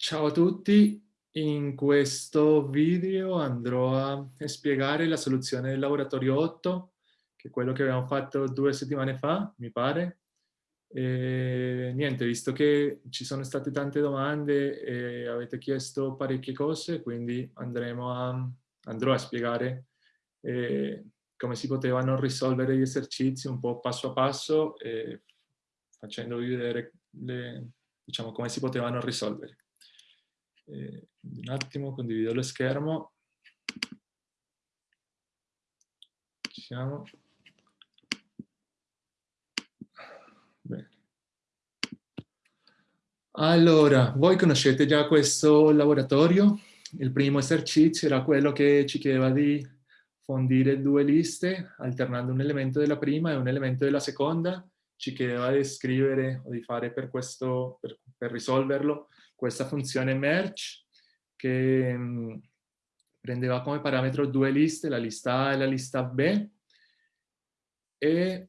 Ciao a tutti, in questo video andrò a spiegare la soluzione del laboratorio 8, che è quello che abbiamo fatto due settimane fa, mi pare. E, niente, visto che ci sono state tante domande e avete chiesto parecchie cose, quindi a, andrò a spiegare eh, come si potevano risolvere gli esercizi un po' passo a passo, eh, facendovi vedere le, diciamo, come si potevano risolvere. Eh, un attimo, condivido lo schermo. Ci siamo. Bene. Allora, voi conoscete già questo laboratorio? Il primo esercizio era quello che ci chiedeva di fondire due liste alternando un elemento della prima e un elemento della seconda. Ci chiedeva di scrivere o di fare per, questo, per, per risolverlo questa funzione merge che mm, prendeva come parametro due liste, la lista A e la lista B, e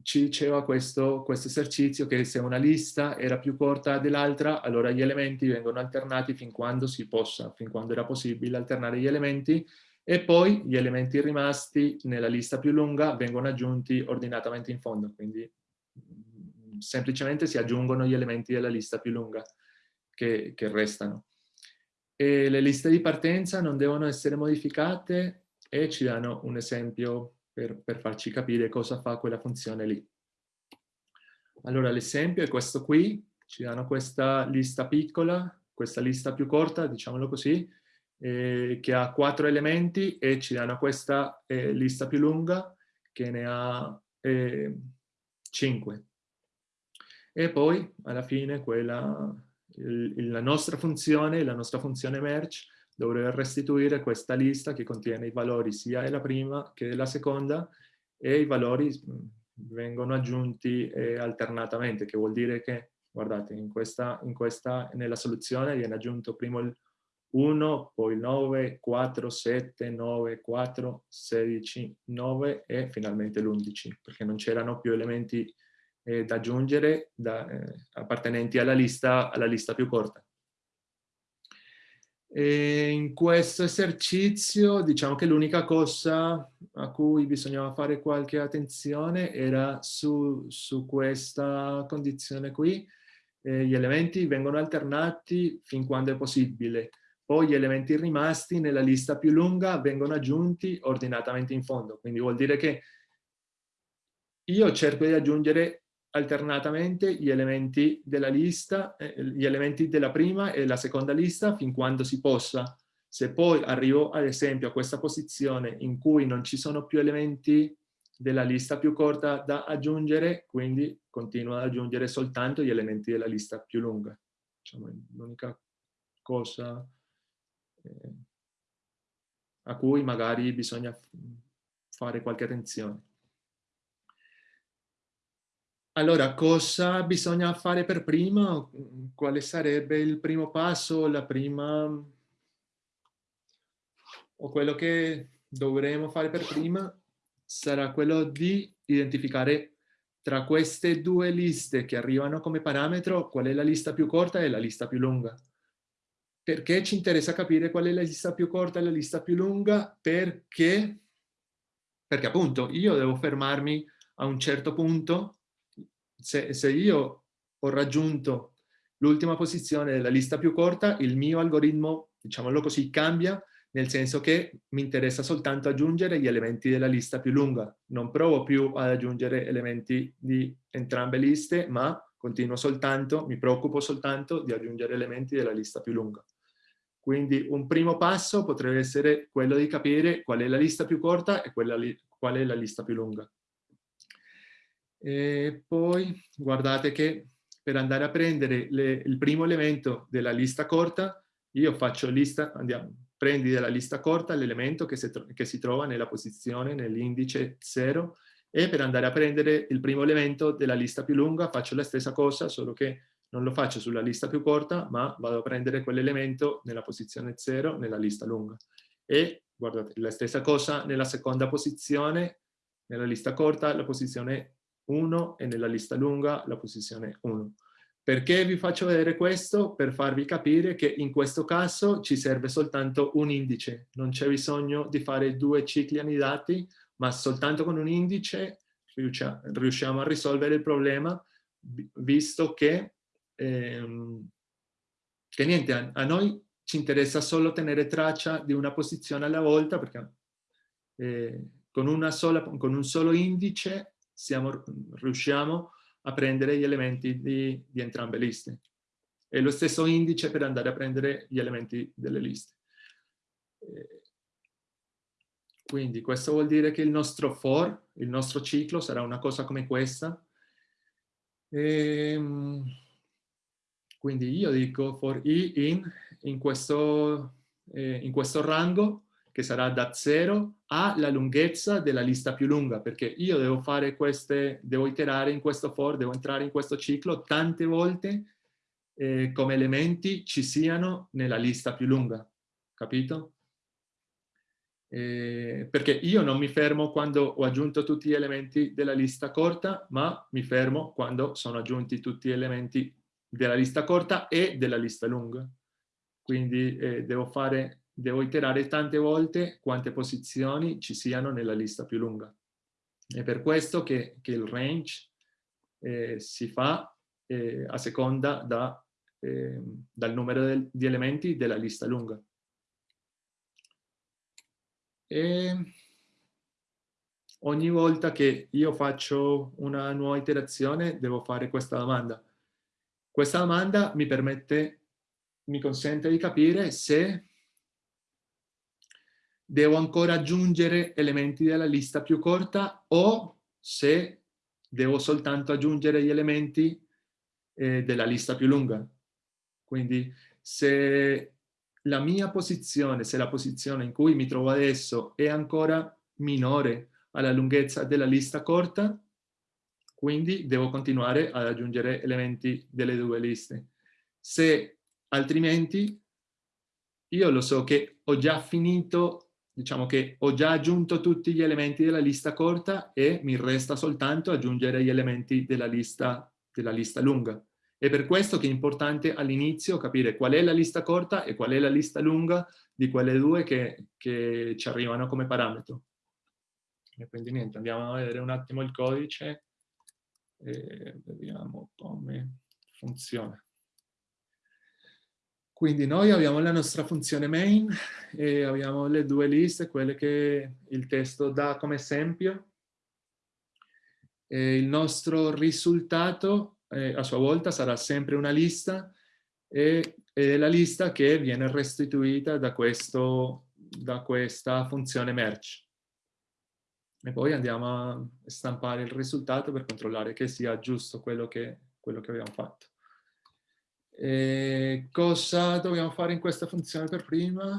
ci diceva questo, questo esercizio che se una lista era più corta dell'altra, allora gli elementi vengono alternati fin quando si possa, fin quando era possibile alternare gli elementi, e poi gli elementi rimasti nella lista più lunga vengono aggiunti ordinatamente in fondo, quindi semplicemente si aggiungono gli elementi della lista più lunga che, che restano. E le liste di partenza non devono essere modificate e ci danno un esempio per, per farci capire cosa fa quella funzione lì. Allora l'esempio è questo qui, ci danno questa lista piccola, questa lista più corta, diciamolo così, eh, che ha quattro elementi e ci danno questa eh, lista più lunga che ne ha eh, cinque e poi alla fine quella, il, la nostra funzione, la nostra funzione merge dovrebbe restituire questa lista che contiene i valori sia della prima che della seconda e i valori vengono aggiunti alternatamente, che vuol dire che, guardate, in questa, in questa, nella soluzione viene aggiunto prima il 1, poi 9, 4, 7, 9, 4, 16, 9 e finalmente l'11, perché non c'erano più elementi eh, da aggiungere da, eh, appartenenti alla lista, alla lista più corta. E in questo esercizio diciamo che l'unica cosa a cui bisognava fare qualche attenzione era su, su questa condizione qui. Eh, gli elementi vengono alternati fin quando è possibile. Poi gli elementi rimasti nella lista più lunga vengono aggiunti ordinatamente in fondo. Quindi vuol dire che io cerco di aggiungere alternatamente gli elementi della lista, eh, gli elementi della prima e la seconda lista fin quando si possa. Se poi arrivo ad esempio a questa posizione in cui non ci sono più elementi della lista più corta da aggiungere, quindi continuo ad aggiungere soltanto gli elementi della lista più lunga. Diciamo, l'unica cosa eh, a cui magari bisogna fare qualche attenzione. Allora, cosa bisogna fare per prima? Quale sarebbe il primo passo, la prima... o quello che dovremo fare per prima? Sarà quello di identificare tra queste due liste che arrivano come parametro qual è la lista più corta e la lista più lunga. Perché ci interessa capire qual è la lista più corta e la lista più lunga? Perché, perché appunto io devo fermarmi a un certo punto se, se io ho raggiunto l'ultima posizione della lista più corta, il mio algoritmo, diciamolo così, cambia nel senso che mi interessa soltanto aggiungere gli elementi della lista più lunga. Non provo più ad aggiungere elementi di entrambe le liste, ma continuo soltanto, mi preoccupo soltanto di aggiungere elementi della lista più lunga. Quindi un primo passo potrebbe essere quello di capire qual è la lista più corta e qual è la lista più lunga. E poi guardate che per andare a prendere le, il primo elemento della lista corta, io faccio lista, andiamo, prendi dalla lista corta l'elemento che, che, si trova nella posizione, nell'indice 0, e per andare a prendere il primo elemento della lista più lunga faccio la stessa cosa, solo che non lo faccio sulla lista più corta, ma vado a prendere quell'elemento nella posizione 0 nella lista lunga. E guardate, la stessa cosa nella seconda posizione, nella lista corta, la posizione 1 e nella lista lunga la posizione 1. Perché vi faccio vedere questo? Per farvi capire che in questo caso ci serve soltanto un indice, non c'è bisogno di fare due cicli anidati, ma soltanto con un indice riusciamo a risolvere il problema, visto che, ehm, che niente, a, a, noi ci interessa solo tenere traccia di una posizione alla volta, perché eh, con, sola, con un solo indice siamo, riusciamo a prendere gli elementi di, di entrambe le liste. È lo stesso indice per andare a prendere gli elementi delle liste. Eh, quindi questo vuol dire che il nostro for, il nostro ciclo, sarà una cosa come questa. E, ehm, quindi io dico for i in, in questo, eh, in questo rango che sarà da 0 alla lunghezza della lista più lunga, perché io devo fare queste, devo iterare in questo for, devo entrare in questo ciclo tante volte eh, come elementi ci siano nella lista più lunga, capito? Eh, perché io non mi fermo quando ho aggiunto tutti gli elementi della lista corta, ma mi fermo quando sono aggiunti tutti gli elementi della lista corta e della lista lunga. Quindi eh, devo fare devo iterare tante volte quante posizioni ci siano nella lista più lunga. È per questo che, che il range eh, si fa eh, a seconda da, eh, dal numero del, di elementi della lista lunga. E ogni volta che io faccio una nuova iterazione devo fare questa domanda. Questa domanda mi permette, mi consente di capire se devo ancora aggiungere elementi della lista più corta o se devo soltanto aggiungere gli elementi eh, della lista più lunga. Quindi se la mia posizione, se la posizione in cui mi trovo adesso è ancora minore alla lunghezza della lista corta, quindi devo continuare ad aggiungere elementi delle due liste. Se altrimenti io lo so che ho già finito diciamo che ho già aggiunto tutti gli elementi della lista corta e mi resta soltanto aggiungere gli elementi della lista, della lista lunga. È per questo che è importante all'inizio capire qual è la lista corta e qual è la lista lunga di quelle due che, che ci arrivano come parametro. E quindi niente, andiamo a vedere un attimo il codice e vediamo come funziona. Quindi noi abbiamo la nostra funzione main e abbiamo le due liste, quelle che il testo dà come esempio. E il nostro risultato eh, a sua volta sarà sempre una lista e, è la lista che viene restituita da, questo, da questa funzione merge. E poi andiamo a stampare il risultato per controllare che sia giusto quello che, quello che abbiamo fatto. E cosa dobbiamo fare in questa funzione per prima?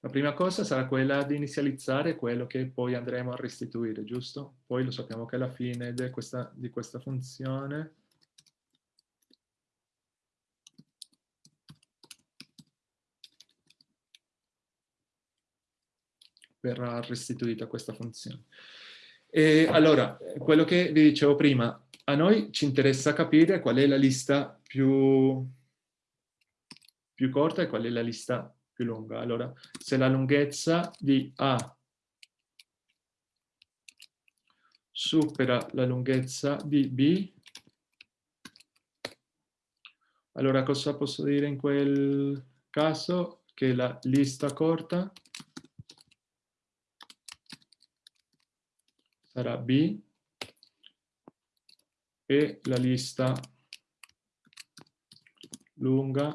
La prima cosa sarà quella di inizializzare quello che poi andremo a restituire, giusto? Poi lo sappiamo che alla fine di questa, di questa funzione verrà restituita questa funzione. E allora, quello che vi dicevo prima, a noi ci interessa capire qual è la lista più, più corta e qual è la lista più lunga. Allora, se la lunghezza di A supera la lunghezza di B, allora cosa posso dire in quel caso? Che la lista corta sarà B e la lista lunga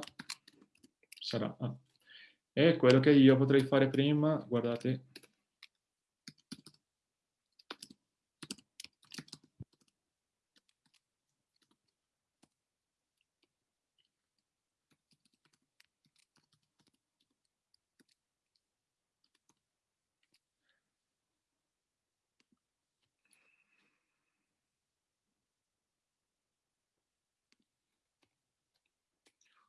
sarà A. E quello che io potrei fare prima, guardate,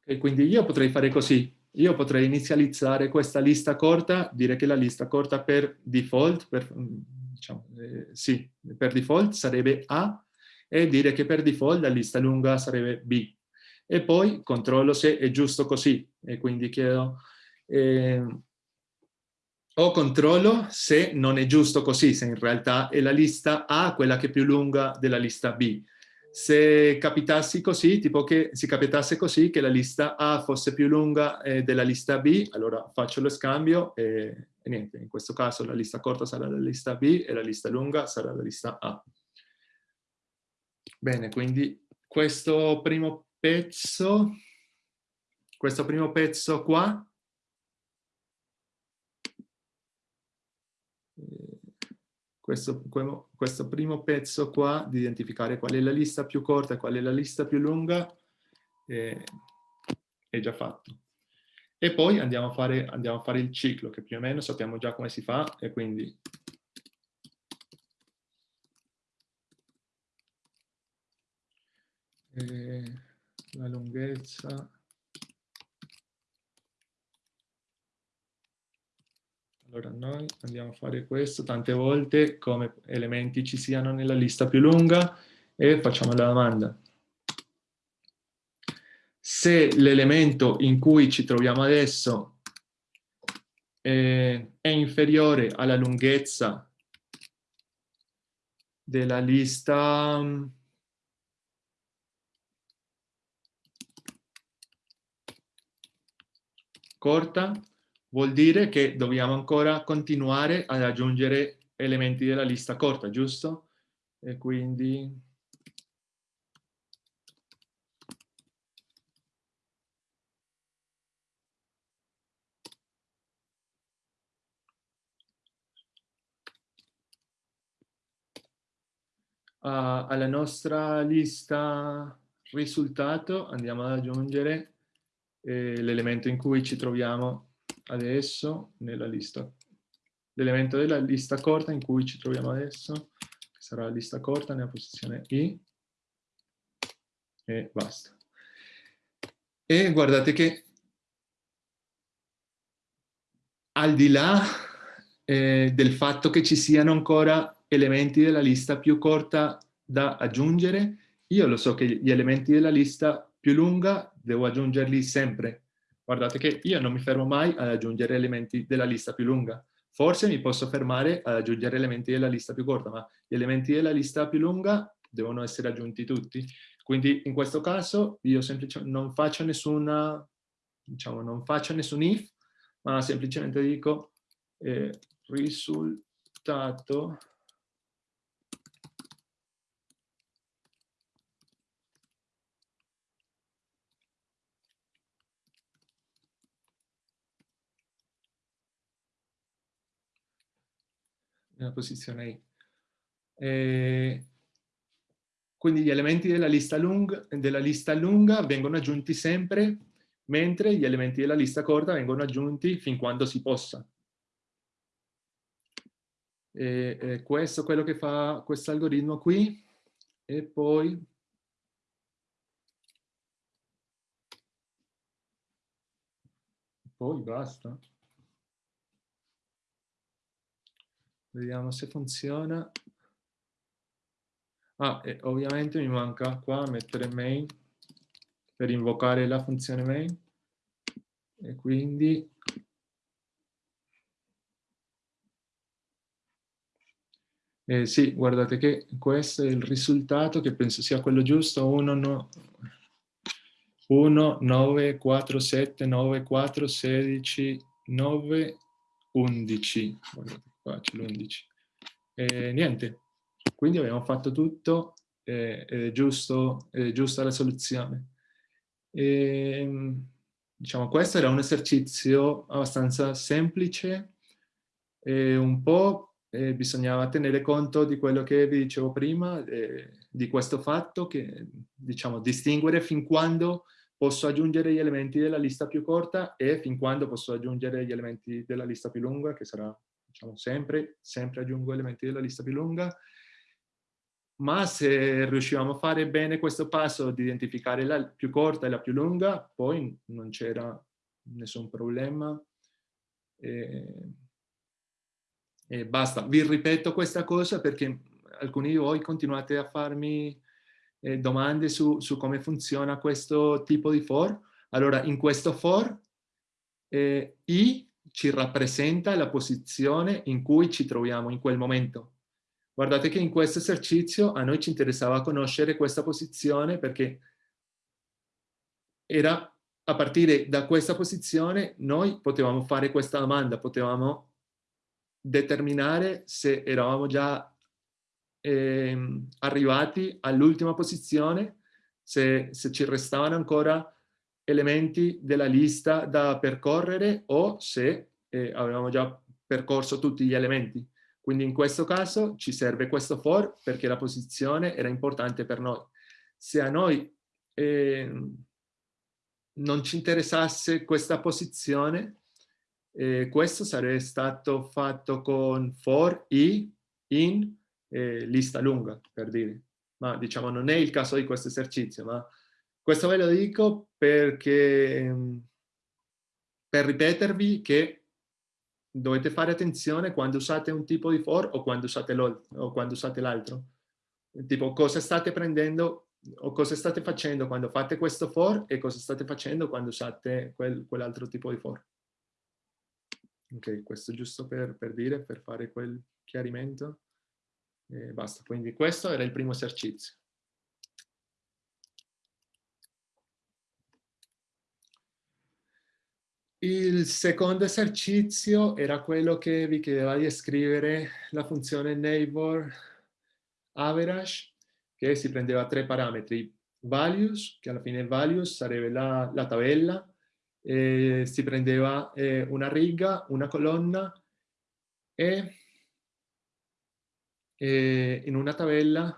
E quindi io potrei fare così. io potrei inizializzare questa lista corta, dire che la lista corta per default, per, diciamo, eh, sì, per default sarebbe A, e dire che per default la lista lunga sarebbe B. E poi controllo se è giusto così, e quindi chiedo... Eh, o controllo se non è giusto così, se in realtà è la lista A quella che è più lunga della lista B. Se capitassi così, tipo che si capitasse così che la lista A fosse più lunga eh, della lista B, allora faccio lo scambio e, e, niente, in questo caso la lista corta sarà la lista B e la lista lunga sarà la lista A. Bene, quindi questo primo pezzo, questo primo pezzo qua questo, questo primo pezzo qua di identificare qual è la lista più corta e qual è la lista più lunga eh, è già fatto. E poi andiamo a, fare, andiamo a fare il ciclo, che più o meno sappiamo già come si fa, e quindi eh, la lunghezza Allora noi andiamo a fare questo tante volte come elementi ci siano nella lista più lunga e facciamo la domanda. Se l'elemento in cui ci troviamo adesso eh, è inferiore alla lunghezza della lista corta, vuol dire che dobbiamo ancora continuare ad aggiungere elementi della lista corta, giusto? E quindi... Alla nostra lista risultato andiamo ad aggiungere eh, l'elemento in cui ci troviamo adesso nella lista, l'elemento della lista corta in cui ci troviamo adesso, che sarà la lista corta nella posizione I, e basta. E guardate che al di là eh, del fatto che ci siano ancora elementi della lista più corta da aggiungere, io lo so che gli elementi della lista più lunga devo aggiungerli sempre, Guardate che io non mi fermo mai ad aggiungere elementi della lista più lunga. Forse mi posso fermare ad aggiungere elementi della lista più corta, ma gli elementi della lista più lunga devono essere aggiunti tutti. Quindi in questo caso io semplicemente non faccio nessuna, diciamo, non faccio nessun if, ma semplicemente dico eh, risultato nella posizione I. E quindi gli elementi della lista, lunga, della lista lunga vengono aggiunti sempre, mentre gli elementi della lista corta vengono aggiunti fin quando si possa. E, e questo è quello che fa questo algoritmo qui. E poi... Poi basta. Vediamo se funziona. Ah, e ovviamente mi manca qua mettere main per invocare la funzione main. E quindi... Eh, sì, guardate che questo è il risultato che penso sia quello giusto. 1, no, 1 9, 4, 7, 9, 4, 16, 9, 11. Guardate qua c'è l'11. E niente, quindi abbiamo fatto tutto, è, è, giusto, è giusta la soluzione. E, diciamo, questo era un esercizio abbastanza semplice e un po' eh, bisognava tenere conto di quello che vi dicevo prima, eh, di questo fatto che, diciamo, distinguere fin quando posso aggiungere gli elementi della lista più corta e fin quando posso aggiungere gli elementi della lista più lunga, che sarà diciamo sempre, sempre aggiungo elementi della lista più lunga, ma se riuscivamo a fare bene questo passo di identificare la più corta e la più lunga, poi non c'era nessun problema. E, e basta, vi ripeto questa cosa perché alcuni di voi continuate a farmi eh, domande su, su, come funziona questo tipo di for. Allora, in questo for, eh, I ci rappresenta la posizione in cui ci troviamo in quel momento. Guardate che in questo esercizio a noi ci interessava conoscere questa posizione perché era a partire da questa posizione noi potevamo fare questa domanda, potevamo determinare se eravamo già eh, arrivati all'ultima posizione, se, se ci restavano ancora elementi della lista da percorrere o se eh, avevamo già percorso tutti gli elementi. Quindi in questo caso ci serve questo for perché la posizione era importante per noi. Se a noi eh, non ci interessasse questa posizione, eh, questo sarebbe stato fatto con for, i, in, eh, lista lunga, per dire. Ma diciamo non è il caso di questo esercizio, ma questo ve lo dico perché per ripetervi che dovete fare attenzione quando usate un tipo di for o quando usate l'altro. Tipo cosa state prendendo o cosa state facendo quando fate questo for e cosa state facendo quando usate quel, quell'altro tipo di for. Ok, questo giusto per, per dire, per fare quel chiarimento. E basta, quindi questo era il primo esercizio. Il secondo esercizio era quello che vi chiedeva di scrivere la funzione neighbor average, che si prendeva tre parametri. Values, che alla fine values sarebbe la, la tabella, eh, si prendeva eh, una riga, una colonna e eh, in una tabella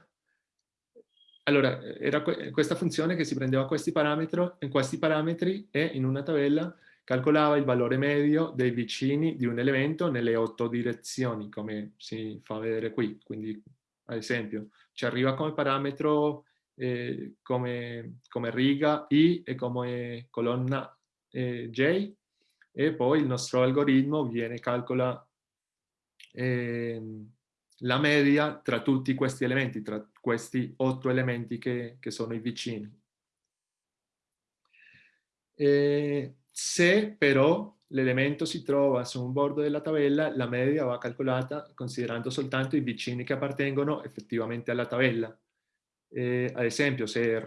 allora, era questa funzione che si prendeva questi parametri, questi parametri e in una tabella calcolava il valore medio dei vicini di un elemento nelle otto direzioni, come si fa vedere qui. Quindi, ad esempio, ci arriva come parametro eh, come, come, riga i e come colonna eh, j e poi il nostro algoritmo viene calcola eh, la media tra tutti questi elementi, tra questi otto elementi che, che sono i vicini. E se però l'elemento si trova su un bordo della tabella, la media va calcolata considerando soltanto i vicini che appartengono effettivamente alla tabella. Eh, ad esempio, se,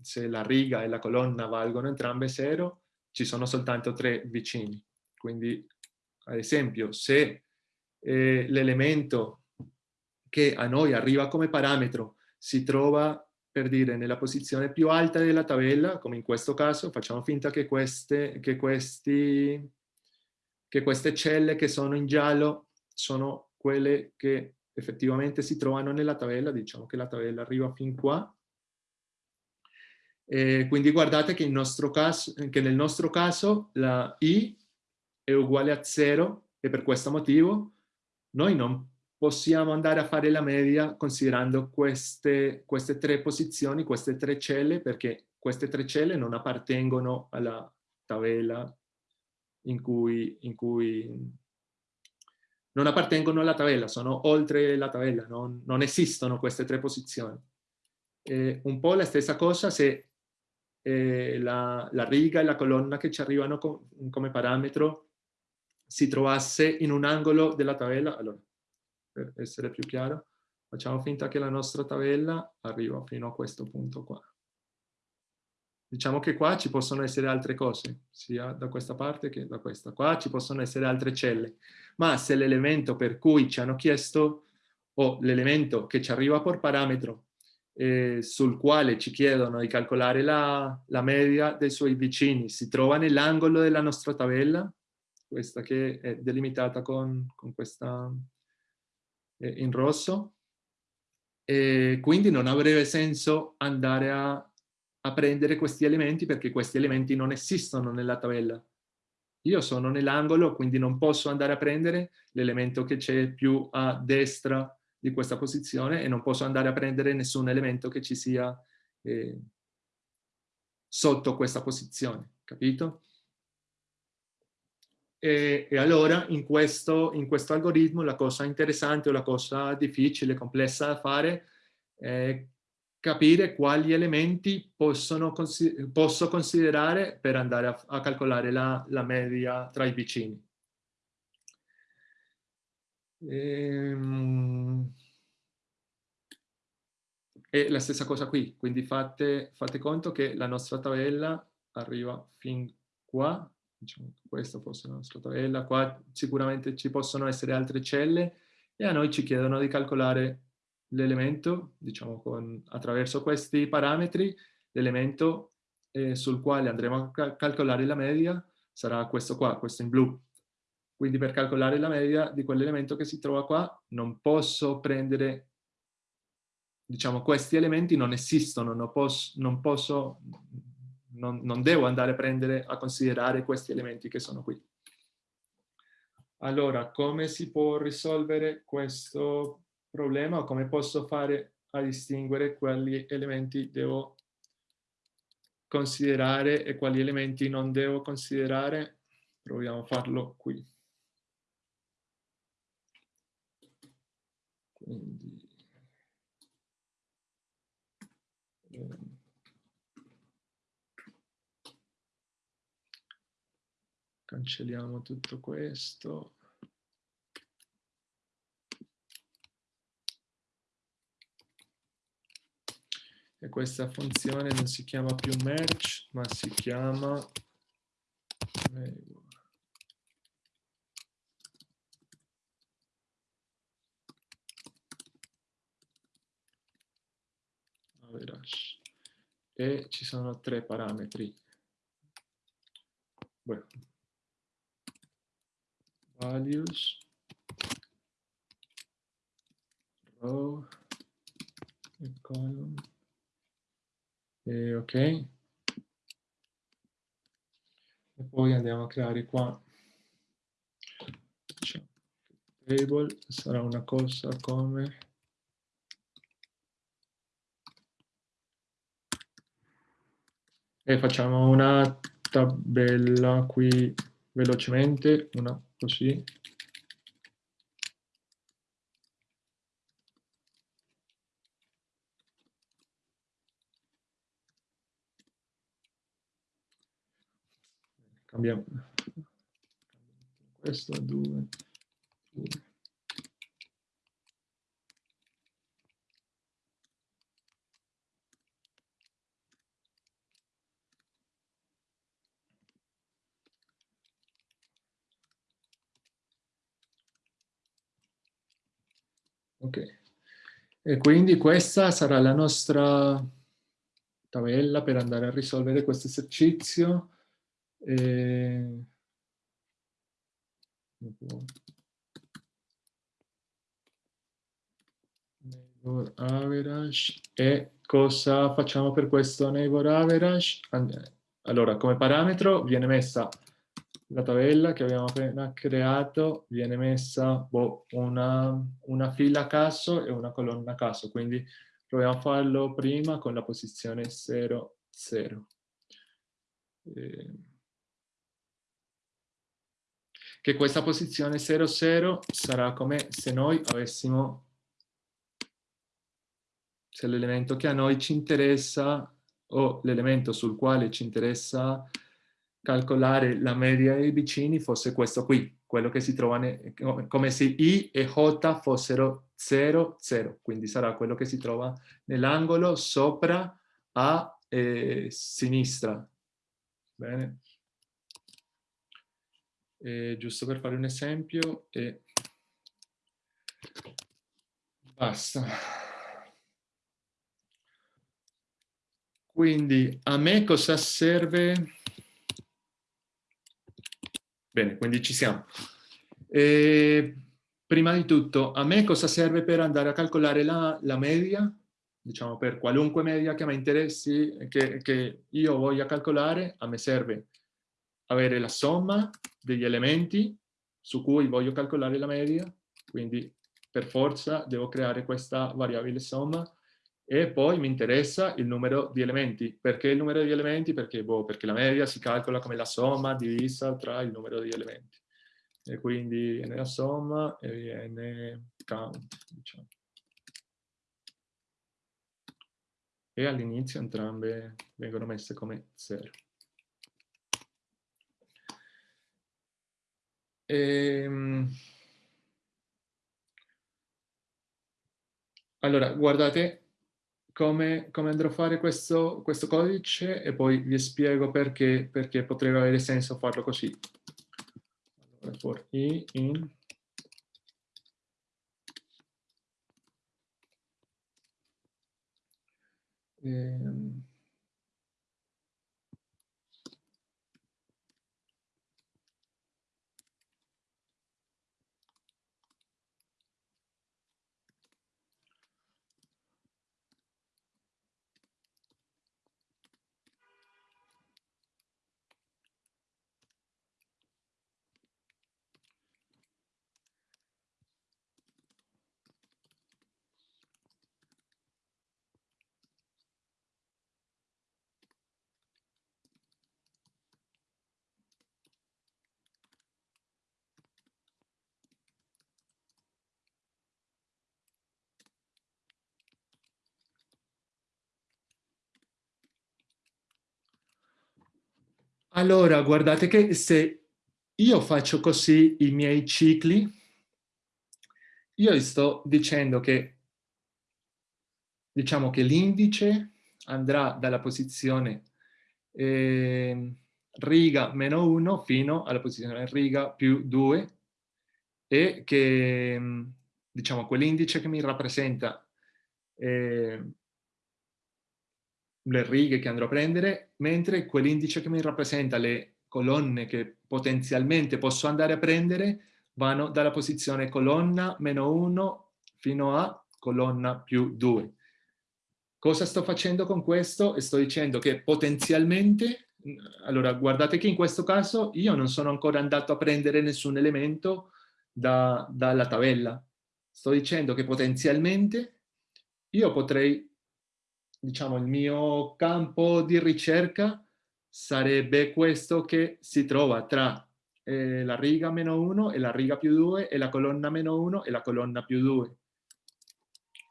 se, la riga e la colonna valgono entrambe 0, ci sono soltanto tre vicini. Quindi, ad esempio, se eh, l'elemento che a noi arriva come parametro si trova per dire nella posizione più alta della tabella, come in questo caso, facciamo finta che queste, che questi, che queste celle che sono in giallo sono quelle che effettivamente si trovano nella tabella, diciamo che la tabella arriva fin qua. E quindi guardate che, caso, che nel nostro caso la i è uguale a 0 e per questo motivo noi non possiamo andare a fare la media considerando queste, queste tre posizioni, queste tre celle, perché queste tre celle non appartengono alla tabella in cui, in cui non appartengono alla tabella, sono oltre la tabella, non, non esistono queste tre posizioni. Eh, un po' la stessa cosa se eh, la, la, riga e la colonna che ci arrivano com, come parametro si trovasse in un angolo della tabella, allora per essere più chiaro, facciamo finta che la nostra tabella arriva fino a questo punto qua. Diciamo che qua ci possono essere altre cose, sia da questa parte che da questa. Qua ci possono essere altre celle, ma se l'elemento per cui ci hanno chiesto o l'elemento che ci arriva per parametro eh, sul quale ci chiedono di calcolare la, la media dei suoi vicini si trova nell'angolo della nostra tabella, questa che è delimitata con, con questa eh, in rosso, e quindi non avrebbe senso andare a, a prendere questi elementi perché questi elementi non esistono nella tabella. Io sono nell'angolo, quindi non posso andare a prendere l'elemento che c'è più a destra di questa posizione e non posso andare a prendere nessun elemento che ci sia eh, sotto questa posizione, capito? E, e allora in questo, in questo, algoritmo la cosa interessante o la cosa difficile, complessa da fare è capire quali elementi possono, posso considerare per andare a, a calcolare la, la, media tra i vicini. Ehm... E la stessa cosa qui, quindi fate, fate conto che la nostra tabella arriva fin qua, diciamo che questa fosse la nostra tabella, qua sicuramente ci possono essere altre celle e a noi ci chiedono di calcolare l'elemento, diciamo con, attraverso questi parametri, l'elemento eh, sul quale andremo a cal calcolare la media sarà questo qua, questo in blu. Quindi per calcolare la media di quell'elemento che si trova qua non posso prendere, diciamo questi elementi non esistono, non posso, non posso non, non devo andare a prendere a considerare questi elementi che sono qui. Allora, come si può risolvere questo problema o come posso fare a distinguere quali elementi devo considerare e quali elementi non devo considerare? Proviamo a farlo qui. Quindi, ehm, cancelliamo tutto questo. E questa funzione non si chiama più merge, ma si chiama e ci sono tre parametri. Bueno, values, row e column. E ok. E poi andiamo a creare qua table, sarà una cosa come e facciamo una tabella qui velocemente, una così. Cambiamo questo a 2, 2. Ok. E quindi questa sarà la nostra tabella per andare a risolvere questo esercizio. E... Neighbor average. E cosa facciamo per questo neighbor average? Allora, come parametro viene messa la tabella che abbiamo appena creato viene messa boh, una, una, fila a caso e una colonna a caso, quindi proviamo a farlo prima con la posizione 0, 0. Eh, che questa posizione 0, 0 sarà come se noi avessimo, se l'elemento che a noi ci interessa o l'elemento sul quale ci interessa calcolare la media dei vicini fosse questo qui, quello che si trova come se i e j fossero 0, 0, quindi sarà quello che si trova nell'angolo sopra a eh, sinistra. Bene. E giusto per fare un esempio e basta. Quindi a me cosa serve Bene, quindi ci siamo. E, prima di tutto, a me cosa serve per andare a calcolare la, la media? Diciamo per qualunque media che mi interessi, che, che io voglia calcolare, a me serve avere la somma degli elementi su cui voglio calcolare la media, quindi per forza devo creare questa variabile somma e poi mi interessa il numero di elementi. Perché il numero di elementi? Perché, boh, perché la media si calcola come la somma divisa tra il numero di elementi. e quindi viene la somma e viene count, diciamo. E all'inizio entrambe vengono messe come 0. Ehm... Allora, guardate come, come, andrò a fare questo, questo, codice e poi vi spiego perché, perché potrebbe avere senso farlo così. Allora, for i in ehm, Allora, guardate che se io faccio così i miei cicli, io sto dicendo che, diciamo che l'indice andrà dalla posizione eh, riga meno 1 fino alla posizione riga più 2 e che, diciamo, quell'indice che mi rappresenta eh, le righe che andrò a prendere, mentre quell'indice che mi rappresenta le colonne che potenzialmente posso andare a prendere vanno dalla posizione colonna meno 1 fino a colonna più 2. Cosa sto facendo con questo? Sto dicendo che potenzialmente, allora guardate che in questo caso io non sono ancora andato a prendere nessun elemento da, dalla tabella. Sto dicendo che potenzialmente io potrei diciamo, il mio campo di ricerca sarebbe questo che si trova tra eh, la riga meno 1 e la riga più 2 e la colonna meno 1 e la colonna più 2.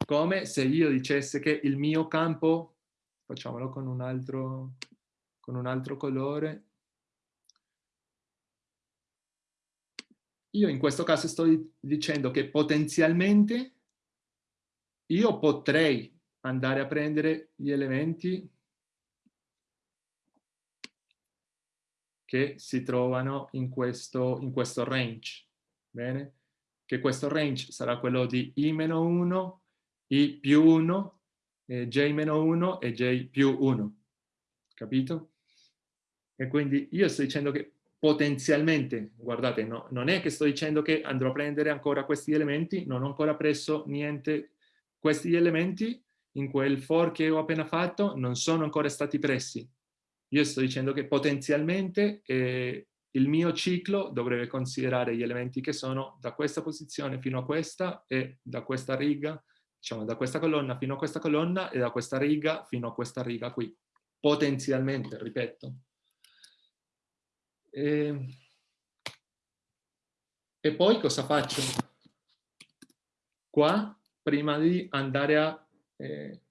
Come se io dicesse che il mio campo, facciamolo con un altro, con un altro colore, io in questo caso sto dicendo che potenzialmente io potrei andare a prendere gli elementi che si trovano in questo, in questo range. Bene? Che questo range sarà quello di i-1, i più 1, eh, j-1 e j più 1. Capito? E quindi io sto dicendo che potenzialmente, guardate, no, non è che sto dicendo che andrò a prendere ancora questi elementi, non ho ancora preso niente, questi elementi in quel for che ho appena fatto non sono ancora stati pressi. Io sto dicendo che potenzialmente eh, il mio ciclo dovrebbe considerare gli elementi che sono da questa posizione fino a questa e da questa riga, diciamo da questa colonna fino a questa colonna e da questa riga fino a questa riga qui. Potenzialmente, ripeto. E, e poi cosa faccio? Qua, prima di andare a eh,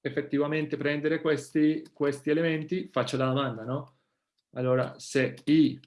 effettivamente prendere questi, questi elementi, faccio la domanda, no? Allora, se i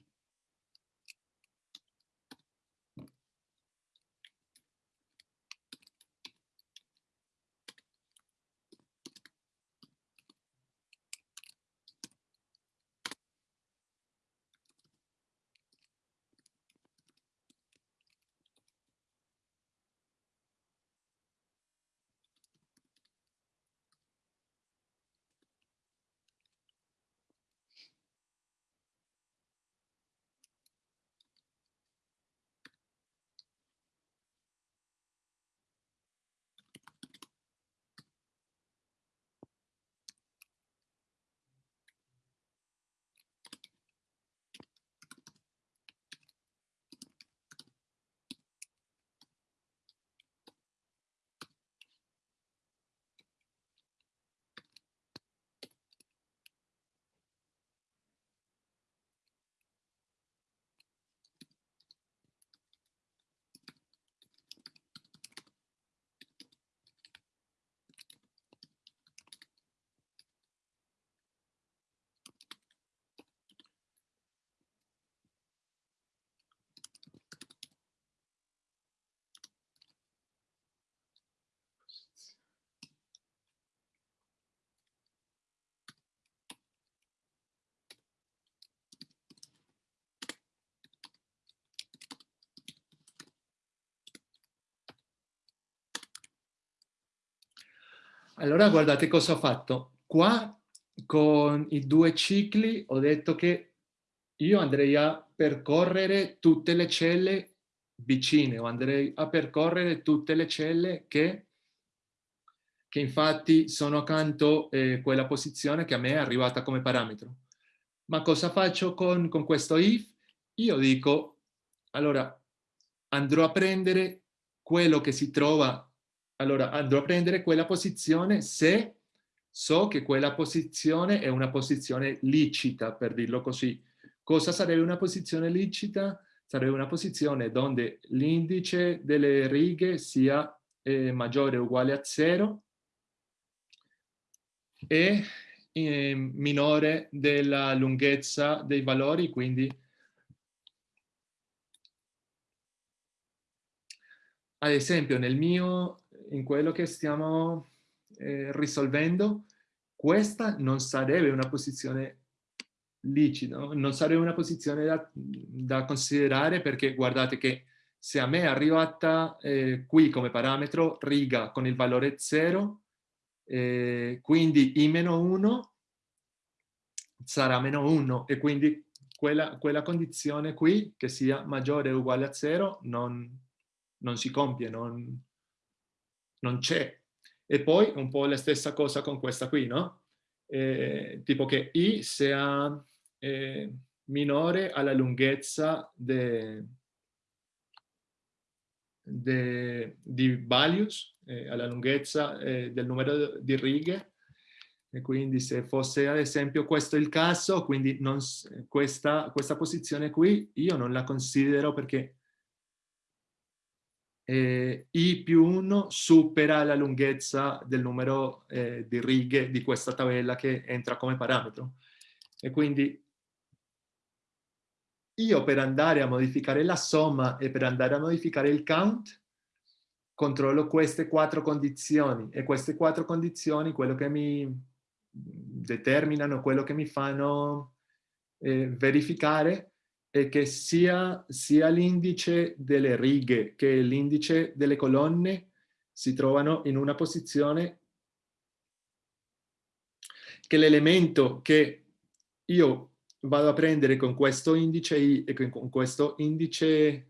Allora guardate cosa ho fatto. Qua con i due cicli ho detto che io andrei a percorrere tutte le celle vicine o andrei a percorrere tutte le celle che, che infatti sono accanto eh, quella posizione che a me è arrivata come parametro. Ma cosa faccio con, con questo if? Io dico, allora, andrò a prendere quello che si trova, allora andrò a prendere quella posizione se so che quella posizione è una posizione licita, per dirlo così. Cosa sarebbe una posizione licita? Sarebbe una posizione dove l'indice delle righe sia eh, maggiore o uguale a 0 e eh, minore della lunghezza dei valori, quindi ad esempio nel mio, in quello che stiamo eh, risolvendo, questa non sarebbe una posizione licita, non sarebbe una posizione da, da considerare perché guardate che se a me è arrivata eh, qui come parametro riga con il valore 0, eh, quindi i meno 1 sarà meno 1 e quindi quella, quella condizione qui che sia maggiore o uguale a 0 non, non si compie, non, non c'è. E poi un po' la stessa cosa con questa qui, no? Eh, tipo che i sia eh, minore alla lunghezza de, de, di values, eh, alla lunghezza eh, del numero di righe, e quindi se fosse ad esempio questo il caso, quindi non, questa, questa posizione qui io non la considero perché eh, i più 1 supera la lunghezza del numero eh, di righe di questa tabella che entra come parametro. E quindi io per andare a modificare la somma e per andare a modificare il count, controllo queste quattro condizioni e queste quattro condizioni quello che mi determinano, quello che mi fanno eh, verificare è che sia, sia l'indice delle righe che l'indice delle colonne si trovano in una posizione che l'elemento che io vado a prendere con questo indice I e con questo indice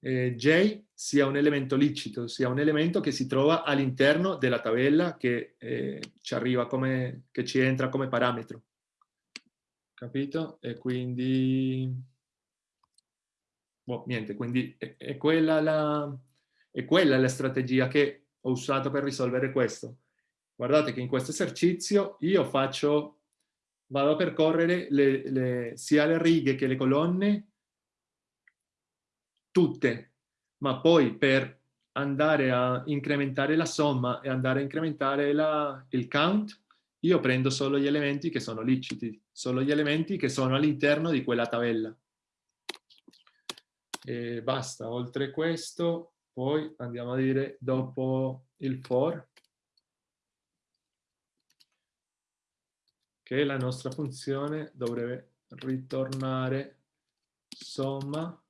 eh, J sia un elemento licito, sia un elemento che si trova all'interno della tabella che eh, ci arriva come, che ci entra come parametro. Capito? E quindi boh, niente, quindi è, è, quella la, è quella la strategia che ho usato per risolvere questo. Guardate che in questo esercizio io faccio, vado a percorrere le, le, sia le righe che le colonne, tutte, ma poi per andare a incrementare la somma e andare a incrementare la, il count, io prendo solo gli elementi che sono liciti, solo gli elementi che sono all'interno di quella tabella. E basta, oltre questo, poi andiamo a dire dopo il for, che la nostra funzione dovrebbe ritornare. Somma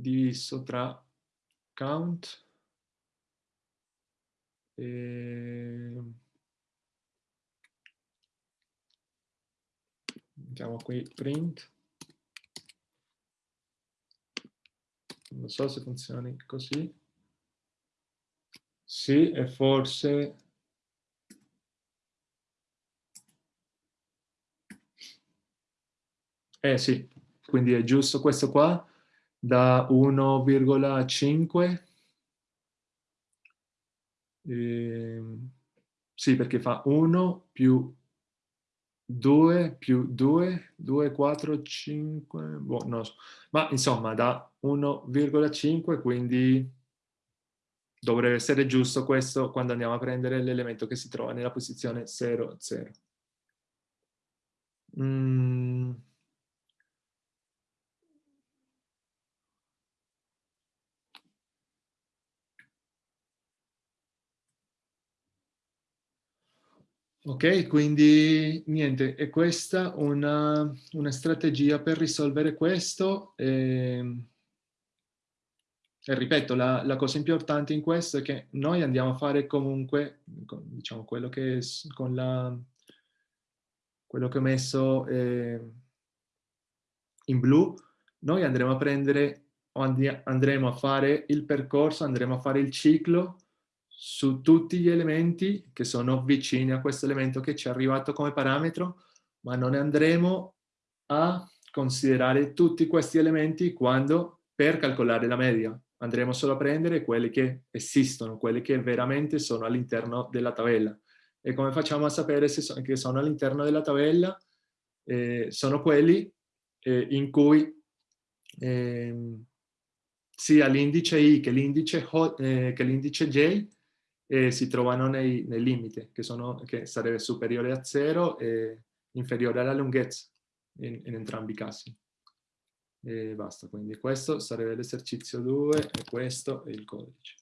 diviso tra count e... Ehm, mettiamo qui print. Non so se funzioni così. Sì, e forse... Eh sì, quindi è giusto questo qua, da 1,5 eh, sì, perché fa 1 più 2 più 2, 2, 4, 5, boh, non so. Ma insomma da 1,5, quindi dovrebbe essere giusto questo quando andiamo a prendere l'elemento che si trova nella posizione 0, 0. Mm. Ok, quindi niente, è questa una, una strategia per risolvere questo. E, ehm, e ripeto, la, la, cosa importante in questo è che noi andiamo a fare comunque, diciamo, quello che con la, quello che ho messo eh, in blu, noi andremo a prendere, andremo a fare il percorso, andremo a fare il ciclo su tutti gli elementi che sono vicini a questo elemento che ci è arrivato come parametro, ma non andremo a considerare tutti questi elementi quando per calcolare la media. Andremo solo a prendere quelli che esistono, quelli che veramente sono all'interno della tabella. E come facciamo a sapere se so che sono all'interno della tabella? Eh, sono quelli eh, in cui eh, sia l'indice I che l'indice eh, J e si trovano nei, nei limiti, che, sono, che, sarebbe superiore a 0 e inferiore alla lunghezza in, in entrambi i casi. E basta, quindi questo sarebbe l'esercizio 2 e questo è il codice.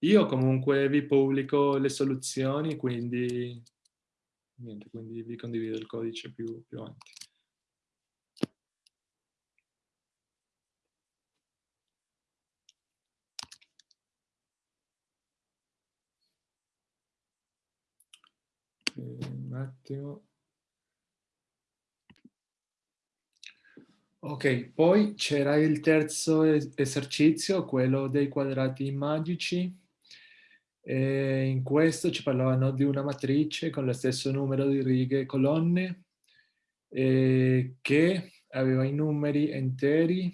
Io comunque vi pubblico le soluzioni, quindi, niente, quindi vi condivido il codice più, più avanti. Un attimo. Ok, poi c'era il terzo esercizio, quello dei quadrati magici. E in questo ci parlavano di una matrice con lo stesso numero di righe e colonne eh, che aveva i numeri interi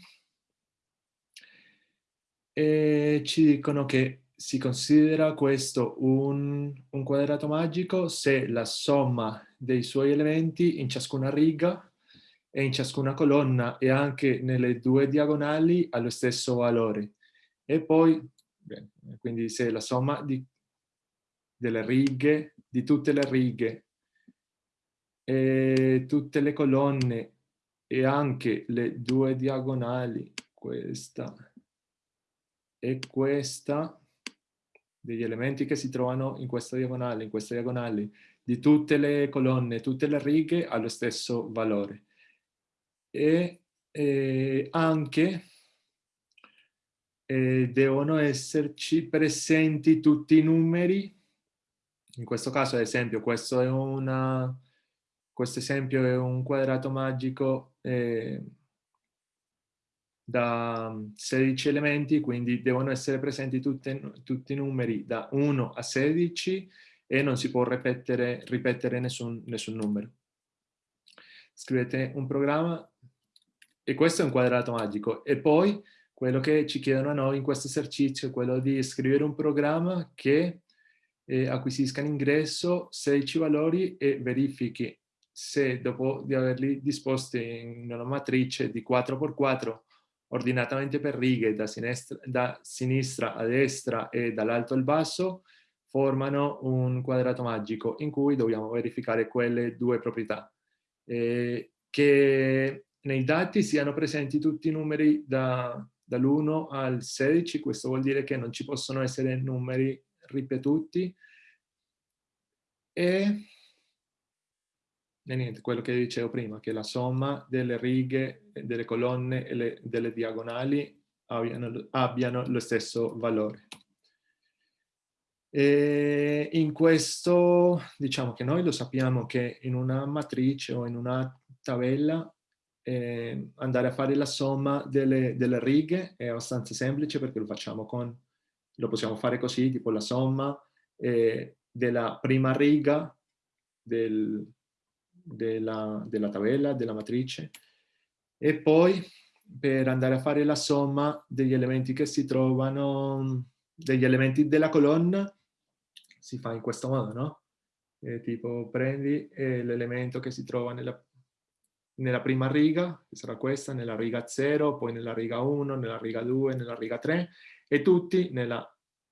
e ci dicono che si considera questo un, un, quadrato magico se la somma dei suoi elementi in ciascuna riga e in ciascuna colonna e anche nelle due diagonali ha lo stesso valore. E poi, quindi se la somma di, delle righe, di tutte le righe e tutte le colonne e anche le due diagonali, questa e questa, degli elementi che si trovano in questa diagonale, in queste diagonali, di tutte le colonne, tutte le righe, ha lo stesso valore. E eh, anche eh, devono esserci presenti tutti i numeri, in questo caso ad esempio questo, è una, questo esempio è un quadrato magico eh, da 16 elementi, quindi devono essere presenti tutte, tutti i numeri da 1 a 16 e non si può ripetere, ripetere nessun, nessun numero. Scrivete un programma e questo è un quadrato magico. E poi quello che ci chiedono a noi in questo esercizio è quello di scrivere un programma che eh, acquisisca in ingresso 16 valori e verifichi se dopo di averli disposti in una matrice di 4x4 ordinatamente per righe da sinistra, da sinistra a destra e dall'alto al basso, formano un quadrato magico in cui dobbiamo verificare quelle due proprietà. Eh, che nei dati siano presenti tutti i numeri da, dall'1 al 16, questo vuol dire che non ci possono essere numeri ripetuti, e e niente, quello che dicevo prima, che la somma delle righe, delle colonne e le, delle diagonali abbiano, abbiano, lo stesso valore. E in questo, diciamo che noi lo sappiamo che in una matrice o in una tabella eh, andare a fare la somma delle, delle, righe è abbastanza semplice perché lo facciamo con, lo possiamo fare così, tipo la somma eh, della prima riga del, della, della tabella, della matrice, e poi per andare a fare la somma degli elementi che si trovano, degli elementi della colonna, si fa in questo modo, no? E tipo prendi eh, l'elemento che si trova nella, nella, prima riga, che sarà questa, nella riga 0, poi nella riga 1, nella riga 2, nella riga 3, e tutti nella,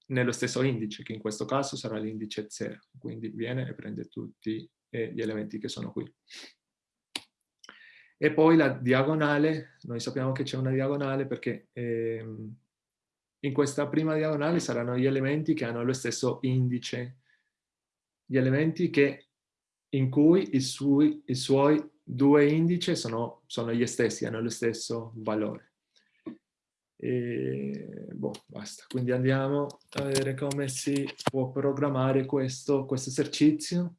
nello stesso indice, che in questo caso sarà l'indice 0. Quindi viene e prende tutti e gli elementi che sono qui. E poi la diagonale, noi sappiamo che c'è una diagonale perché ehm, in questa prima diagonale saranno gli elementi che hanno lo stesso indice, gli elementi che in cui i suoi, i suoi due indici sono, sono, gli stessi, hanno lo stesso valore. E, boh, basta. Quindi andiamo a vedere come si può programmare questo, questo esercizio.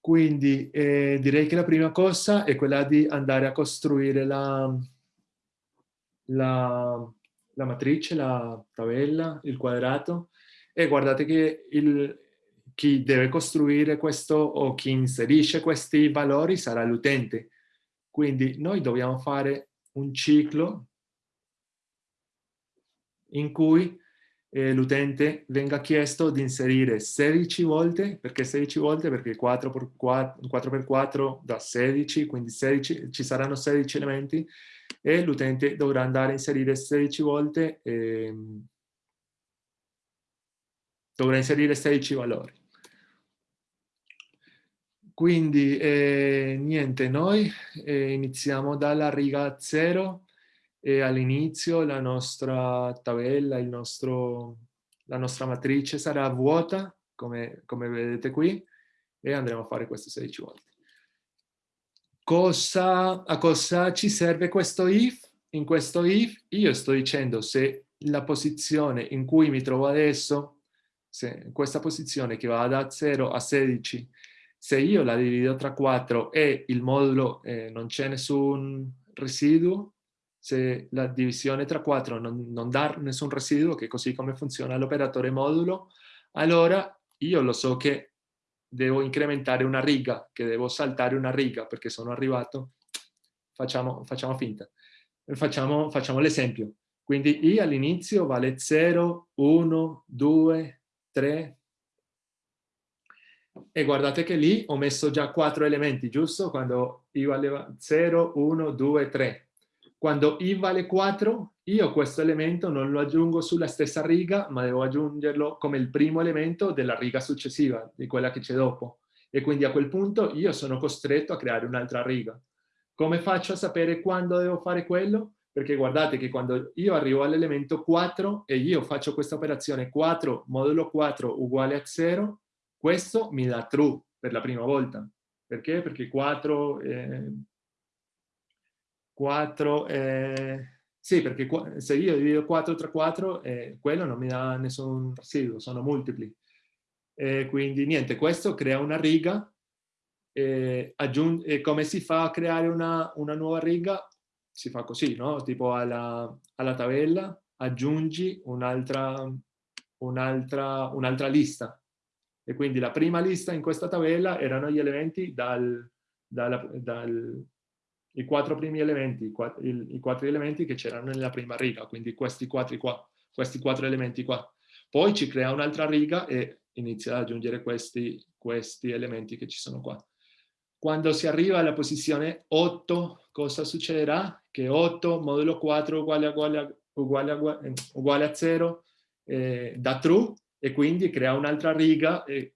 Quindi eh, direi che la prima cosa è quella di andare a costruire la, la, la matrice, la tabella, il quadrato e guardate che il, chi deve costruire questo o chi inserisce questi valori sarà l'utente. Quindi noi dobbiamo fare un ciclo in cui eh, l'utente venga chiesto di inserire 16 volte, perché 16 volte? Perché 4 per 4, 4 per 4 da 16, quindi 16, ci saranno 16 elementi e l'utente dovrà andare a inserire 16 volte, eh, dovrà inserire 16 valori. Quindi eh, niente, noi eh, iniziamo dalla riga 0 e all'inizio la nostra tabella, nostro, la nostra matrice sarà vuota, come, come vedete qui, e andremo a fare queste 16 volte. Cosa, a cosa ci serve questo if? In questo if io sto dicendo se la posizione in cui mi trovo adesso, se questa posizione che va da 0 a 16, se io la divido tra 4 e il modulo eh, non c'è nessun residuo, se la divisione tra 4 non, non dà nessun residuo, che è così come funziona l'operatore modulo, allora io lo so che devo incrementare una riga, che devo saltare una riga perché sono arrivato, facciamo, facciamo finta, facciamo, facciamo l'esempio. Quindi i all'inizio vale 0, 1, 2, 3, e guardate che lì ho messo già quattro elementi, giusto? Quando i valeva 0, 1, 2, 3. Quando i vale 4, io questo elemento non lo aggiungo sulla stessa riga, ma devo aggiungerlo come il primo elemento della riga successiva, di quella che c'è dopo. E quindi a quel punto io sono costretto a creare un'altra riga. Come faccio a sapere quando devo fare quello? Perché guardate che quando io arrivo all'elemento 4 e io faccio questa operazione 4 modulo 4 uguale a 0, questo mi dà true per la prima volta. Perché? Perché 4 eh, 4, eh, sì, perché se io divido 4 tra 4, eh, quello non mi dà nessun residuo, sono multipli. Eh, quindi niente, questo crea una riga. e come si fa a creare una, una, nuova riga? Si fa così, no? Tipo alla, alla tabella aggiungi un'altra un un lista. E quindi la prima lista in questa tabella erano gli elementi dal, dal, dal i quattro primi elementi, i quattro, i quattro elementi che c'erano nella prima riga, quindi questi quattro, qua, questi quattro elementi qua. Poi ci crea un'altra riga e inizia ad aggiungere questi, questi elementi che ci sono qua. Quando si arriva alla posizione 8, cosa succederà? Che 8 modulo 4 uguale a, uguale uguale uguale a 0 eh, da true e quindi crea un'altra riga e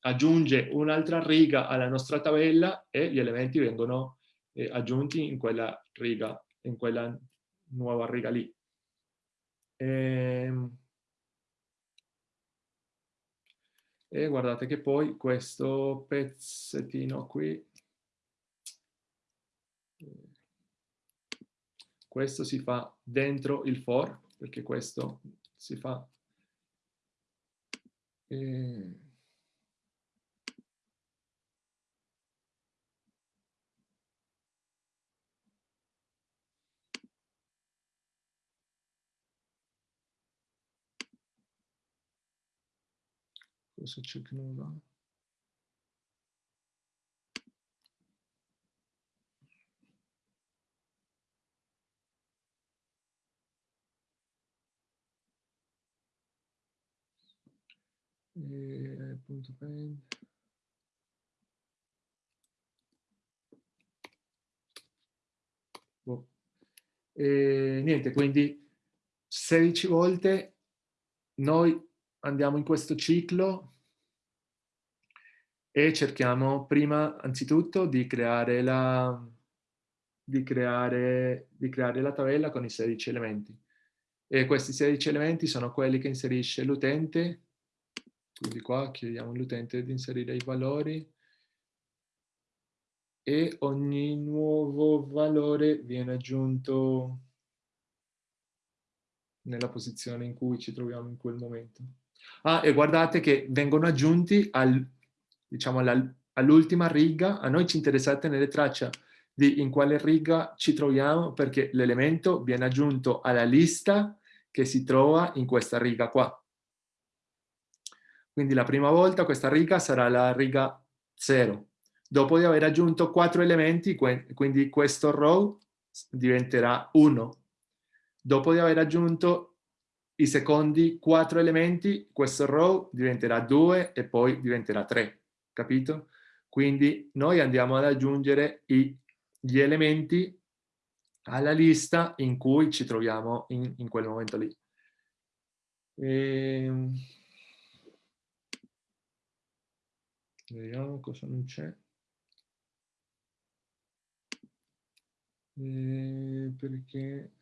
aggiunge un'altra riga alla nostra tabella e gli elementi vengono eh, aggiunti in quella riga, in quella nuova riga lì. E, ehm, e guardate che poi questo pezzettino qui, questo si fa dentro il for, perché questo si fa... Eh, Cosa c'è che non va? E, punto pen. Boh. E, niente, quindi 16 volte noi andiamo in questo ciclo e cerchiamo prima, anzitutto, di creare la, di creare, di creare la tabella con i 16 elementi. E questi 16 elementi sono quelli che inserisce l'utente, quindi qua chiediamo all'utente di inserire i valori, e ogni nuovo valore viene aggiunto nella posizione in cui ci troviamo in quel momento. Ah, e guardate che vengono aggiunti al, diciamo, all'ultima riga, a noi ci interessa tenere traccia di in quale riga ci troviamo perché l'elemento viene aggiunto alla lista che si trova in questa riga qua. Quindi la prima volta questa riga sarà la riga 0. Dopo di aver aggiunto quattro elementi, quindi questo row diventerà 1. Dopo di aver aggiunto i secondi quattro elementi, questo row diventerà 2 e poi diventerà 3. Capito? Quindi noi andiamo ad aggiungere i gli elementi alla lista in cui ci troviamo in, in quel momento lì. E... Ehm, vediamo cosa non c'è. Eh, perché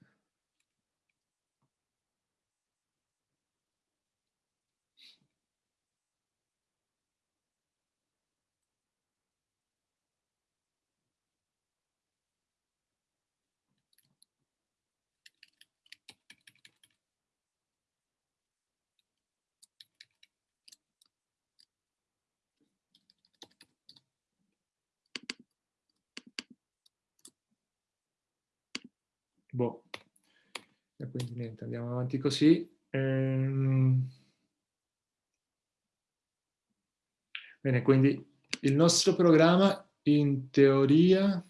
Boh. E quindi niente, andiamo avanti così. Ehm... Bene, quindi il nostro programma in teoria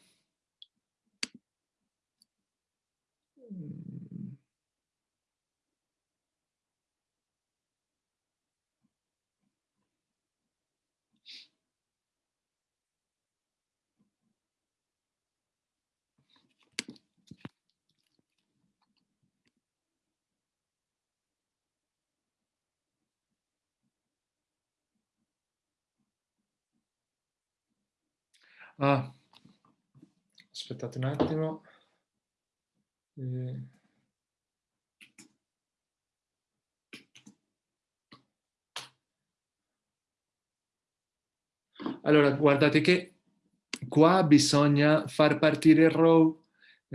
Ah, aspettate un attimo. Eh... Allora, guardate che qua bisogna far partire il row,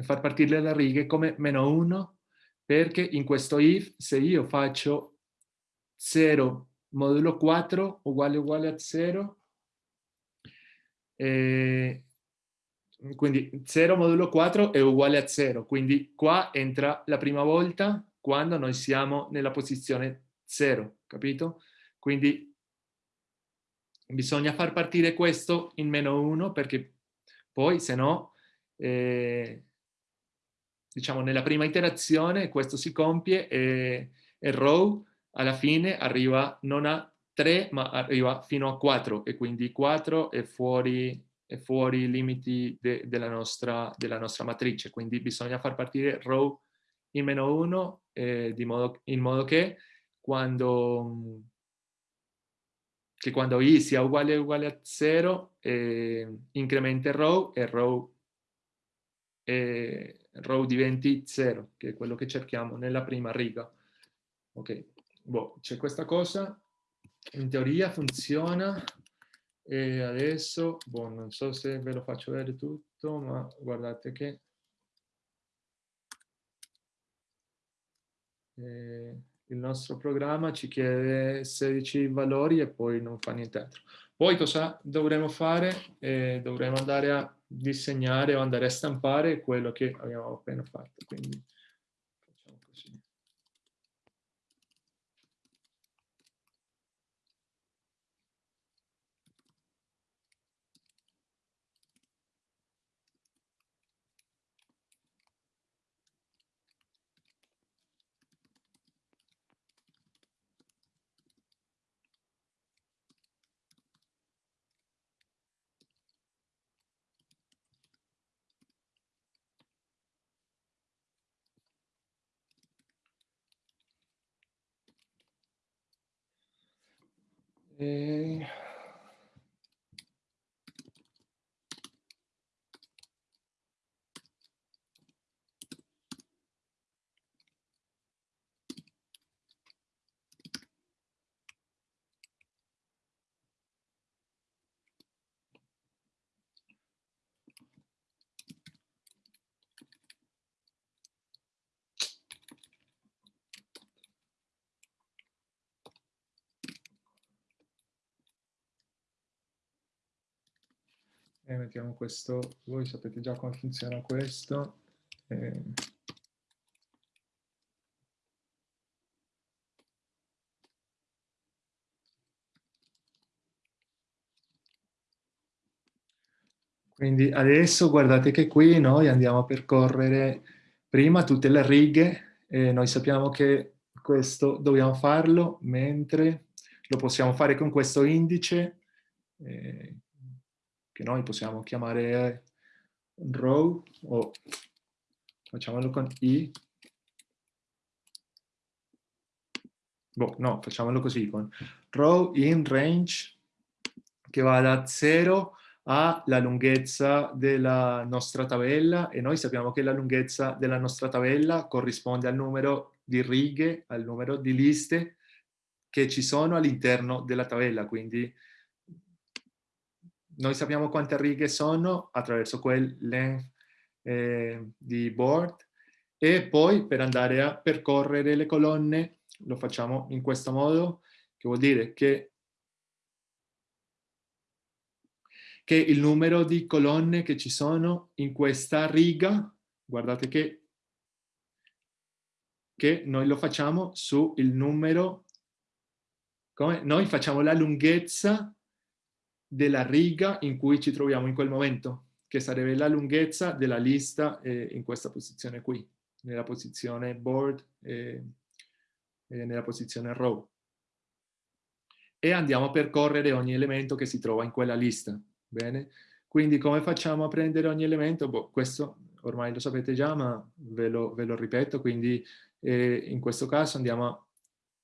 far partire le righe come meno 1, perché in questo if, se io faccio 0 modulo 4 uguale uguale a 0, eh, quindi 0 modulo 4 è uguale a 0, quindi qua entra la prima volta quando noi siamo nella posizione 0, capito? Quindi bisogna far partire questo in meno 1 perché poi se no, eh, diciamo nella prima iterazione questo si compie e, e row alla fine arriva non a 3 ma arriva fino a 4 e quindi 4 è fuori, è fuori i limiti de, della, nostra, della, nostra, matrice, quindi bisogna far partire row in meno 1 eh, in modo che quando, che quando i sia uguale uguale a 0 eh, incrementa row e row, eh, row diventi 0, che è quello che cerchiamo nella prima riga. Ok, boh, c'è questa cosa in teoria funziona e adesso, boh, non so se ve lo faccio vedere tutto, ma guardate che eh, il nostro programma ci chiede 16 valori e poi non fa nient'altro. Poi cosa dovremo fare? Eh, dovremo andare a disegnare o andare a stampare quello che abbiamo appena fatto. Quindi, E... E mettiamo questo, voi sapete già come funziona questo. E... Quindi adesso guardate che qui noi andiamo a percorrere prima tutte le righe e noi sappiamo che questo dobbiamo farlo mentre lo possiamo fare con questo indice eh, che noi possiamo chiamare row o facciamolo con i. Boh, no, facciamolo così con row in range che va da 0 ha la lunghezza della nostra tabella e noi sappiamo che la lunghezza della nostra tabella corrisponde al numero di righe, al numero di liste che ci sono all'interno della tabella, quindi noi sappiamo quante righe sono attraverso quel length eh, di board e poi per andare a percorrere le colonne lo facciamo in questo modo, che vuol dire che che il numero di colonne che ci sono in questa riga, guardate che, che noi lo facciamo su il numero, come? noi facciamo la lunghezza della riga in cui ci troviamo in quel momento, che sarebbe la lunghezza della lista eh, in questa posizione qui, nella posizione board e eh, nella posizione row. E andiamo a percorrere ogni elemento che si trova in quella lista. Bene? Quindi come facciamo a prendere ogni elemento? Boh, questo ormai lo sapete già, ma ve lo, ve lo ripeto, quindi eh, in questo caso andiamo a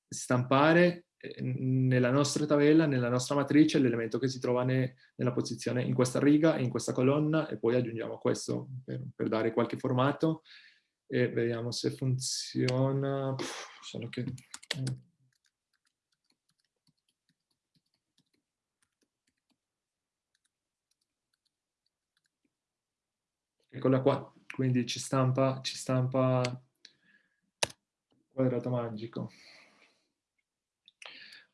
stampare nella nostra tabella, nella nostra matrice, l'elemento che si trova ne, nella posizione in questa riga e in questa colonna e poi aggiungiamo questo per, per dare qualche formato e vediamo se funziona. Puh, solo che... Eh, eccola qua, quindi ci stampa, ci stampa quadrato magico.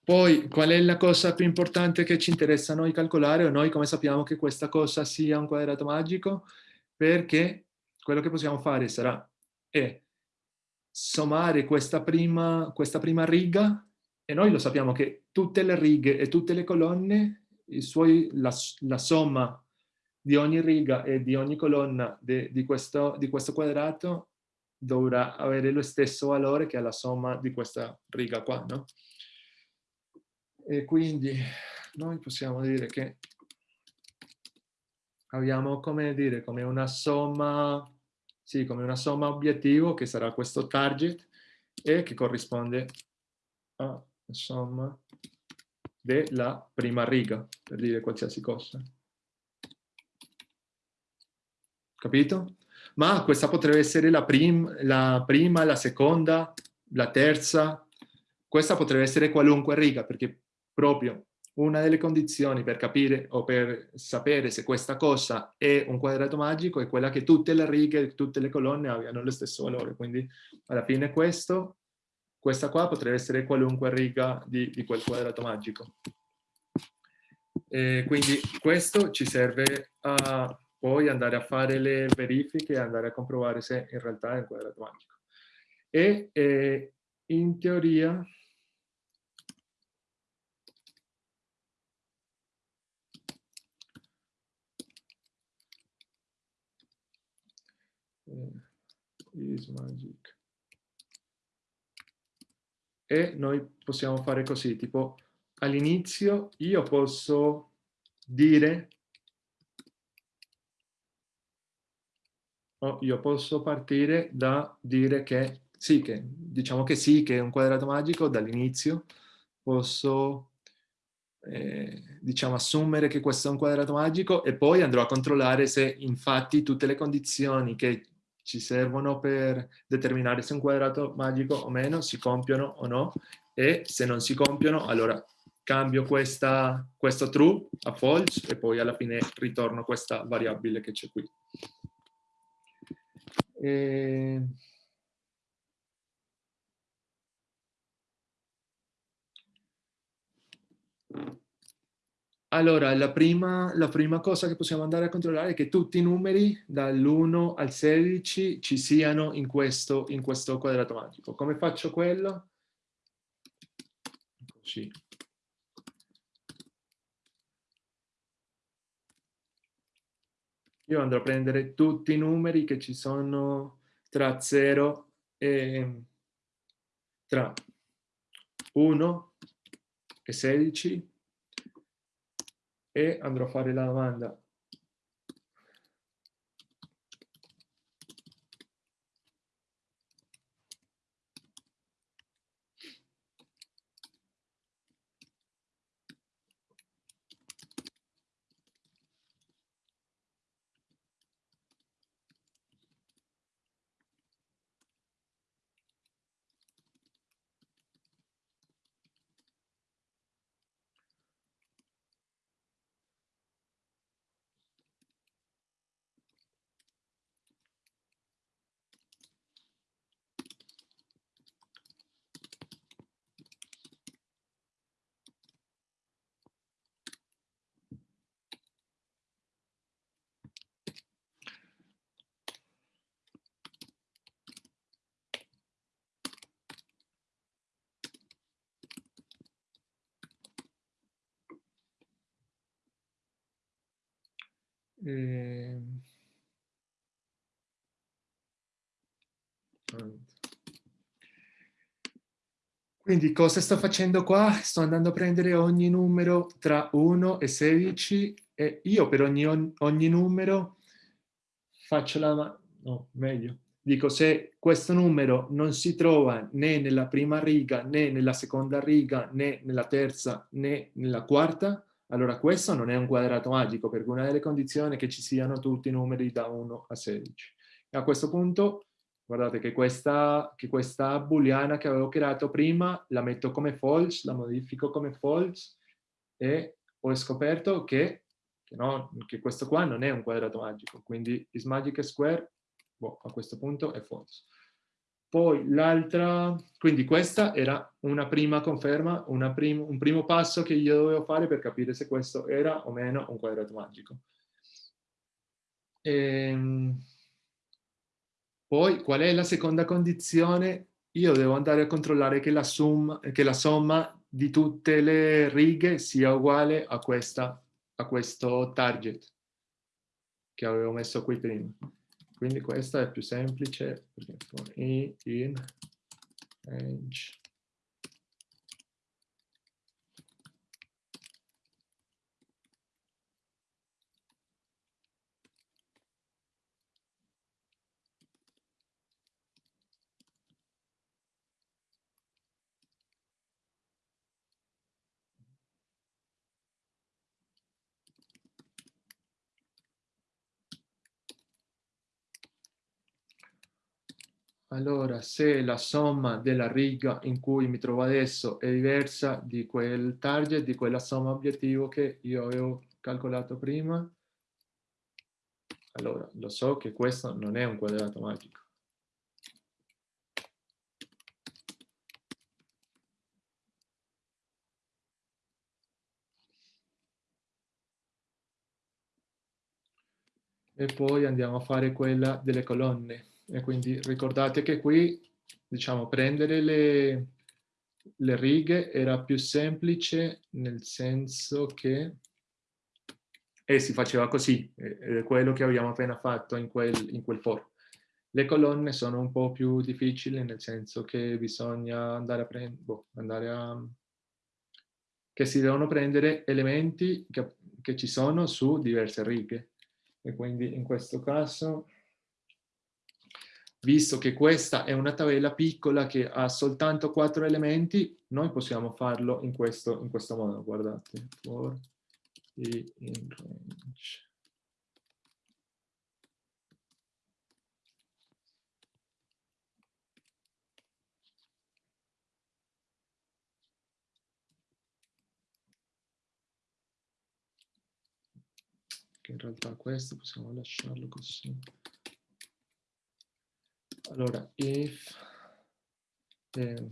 Poi, qual è la cosa più importante che ci interessa a noi calcolare, o noi come sappiamo che questa cosa sia un quadrato magico? Perché quello che possiamo fare sarà è sommare questa prima, questa prima riga, e noi lo sappiamo che tutte le righe e tutte le colonne, suoi, la, la somma di ogni riga e di ogni colonna de, di, questo, di questo quadrato dovrà avere lo stesso valore che la somma di questa riga qua, no? E quindi noi possiamo dire che abbiamo come dire come una somma sì, come una somma obiettivo che sarà questo target e che corrisponde alla somma della prima riga per dire qualsiasi cosa capito? Ma questa potrebbe essere la, prim la prima, la seconda, la terza, questa potrebbe essere qualunque riga, perché proprio una delle condizioni per capire o per sapere se questa cosa è un quadrato magico è quella che tutte le righe, tutte le colonne abbiano lo stesso valore. Quindi alla fine questo, questa qua potrebbe essere qualunque riga di, di quel quadrato magico. E quindi questo ci serve a poi andare a fare le verifiche e andare a comprovare se in realtà è un quadrato magico. E eh, in teoria is magic. E noi possiamo fare così, tipo all'inizio io posso dire oh, io posso partire da dire che sì, che diciamo che sì, che è un quadrato magico dall'inizio, posso eh, diciamo assumere che questo è un quadrato magico e poi andrò a controllare se infatti tutte le condizioni che ci servono per determinare se un quadrato magico o meno si compiono o no e se non si compiono allora cambio questa, questo true a false e poi alla fine ritorno questa variabile che c'è qui. Eh, Allora, la prima, la prima, cosa che possiamo andare a controllare è che tutti i numeri dall'1 al 16 ci siano in questo, in questo quadrato magico. Come faccio quello? Così. Io andrò a prendere tutti i numeri che ci sono tra 0 e tra 1 e 16 e andrò a fare la domanda Eh... Quindi cosa sto facendo qua? Sto andando a prendere ogni numero tra 1 e 16 e io per ogni, ogni numero faccio la... no, meglio. Dico se questo numero non si trova né nella prima riga, né nella seconda riga, né nella terza, né nella quarta, allora questo non è un quadrato magico, perché una delle condizioni è che ci siano tutti i numeri da 1 a 16. E a questo punto, guardate che questa, che questa booleana che avevo creato prima, la metto come false, la modifico come false, e ho scoperto che, che, no, che questo qua non è un quadrato magico, quindi is magic square, boh, a questo punto è false. Poi l'altra, quindi questa era una prima conferma, una prim un primo passo che io dovevo fare per capire se questo era o meno un quadrato magico. Ehm, poi qual è la seconda condizione? Io devo andare a controllare che la, sum, che la somma di tutte le righe sia uguale a, questa, a questo target che avevo messo qui prima. Quindi questa è più semplice perché for i in range Allora, se la somma della riga in cui mi trovo adesso è diversa di quel target, di quella somma obiettivo che io avevo calcolato prima, allora lo so che questo non è un quadrato magico. E poi andiamo a fare quella delle colonne. E quindi ricordate che qui, diciamo, prendere le, le righe era più semplice nel senso che e si faceva così, è quello che abbiamo appena fatto in quel, in quel foro. Le colonne sono un po' più difficili nel senso che bisogna andare a prendere, boh, andare a... che si devono prendere elementi che, che ci sono su diverse righe. E quindi in questo caso visto che questa è una tabella piccola che ha soltanto quattro elementi, noi possiamo farlo in questo, in questo modo, guardate, for i in range. In realtà questo possiamo lasciarlo così allora if eh,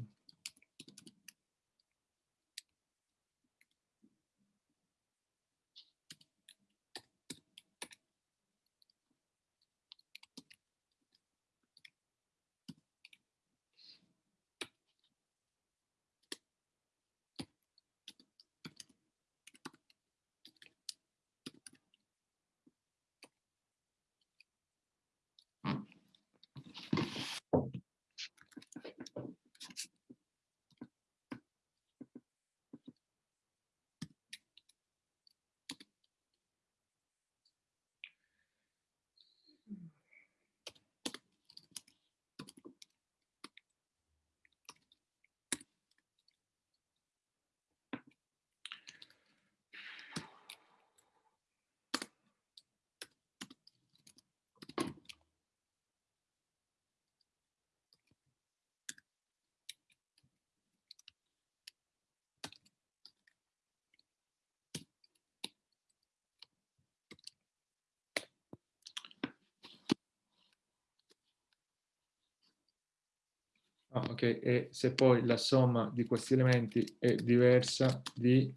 ok? E se poi la somma di questi elementi è diversa di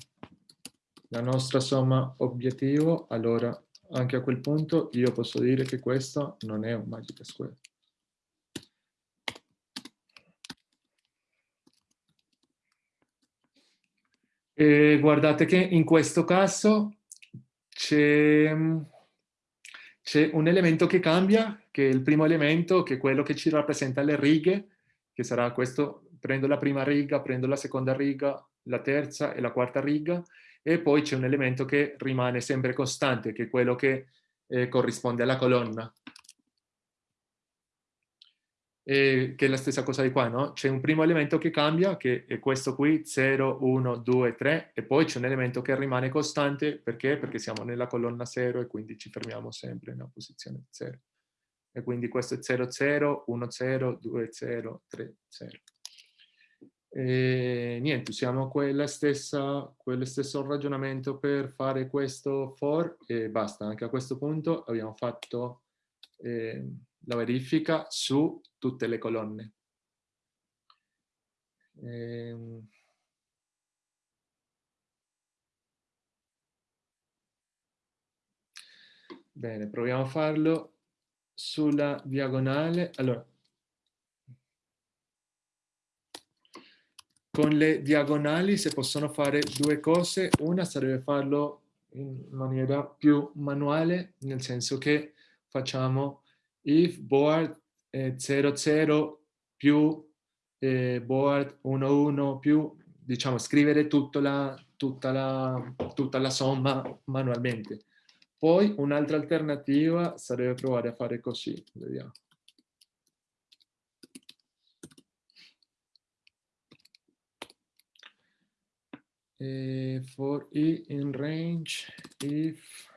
la nostra somma obiettivo, allora anche a quel punto io posso dire che questo non è un magic square. E guardate che in questo caso c'è un elemento che cambia, che è il primo elemento, che è quello che ci rappresenta le righe, che sarà questo, prendo la prima riga, prendo la seconda riga, la terza e la quarta riga, e poi c'è un elemento che rimane sempre costante, che è quello che eh, corrisponde alla colonna. E, che è la stessa cosa di qua, no? C'è un primo elemento che cambia, che è questo qui, 0, 1, 2, 3, e poi c'è un elemento che rimane costante, perché? Perché siamo nella colonna 0 e quindi ci fermiamo sempre nella posizione 0. E quindi questo è 0, 0, 1, 0, 2, 0, 3, 0. E niente, usiamo stessa, quello stesso ragionamento per fare questo for e basta. Anche a questo punto abbiamo fatto eh, la verifica su tutte le colonne. Eh, bene, proviamo a farlo sulla diagonale. Allora, con le diagonali si possono fare due cose. Una sarebbe farlo in maniera più manuale, nel senso che facciamo if board eh, 00 più eh, board 11 più, diciamo, scrivere la, tutta, la, tutta la somma manualmente. Poi un'altra alternativa sarebbe provare a fare così, vediamo. uh, for e in range if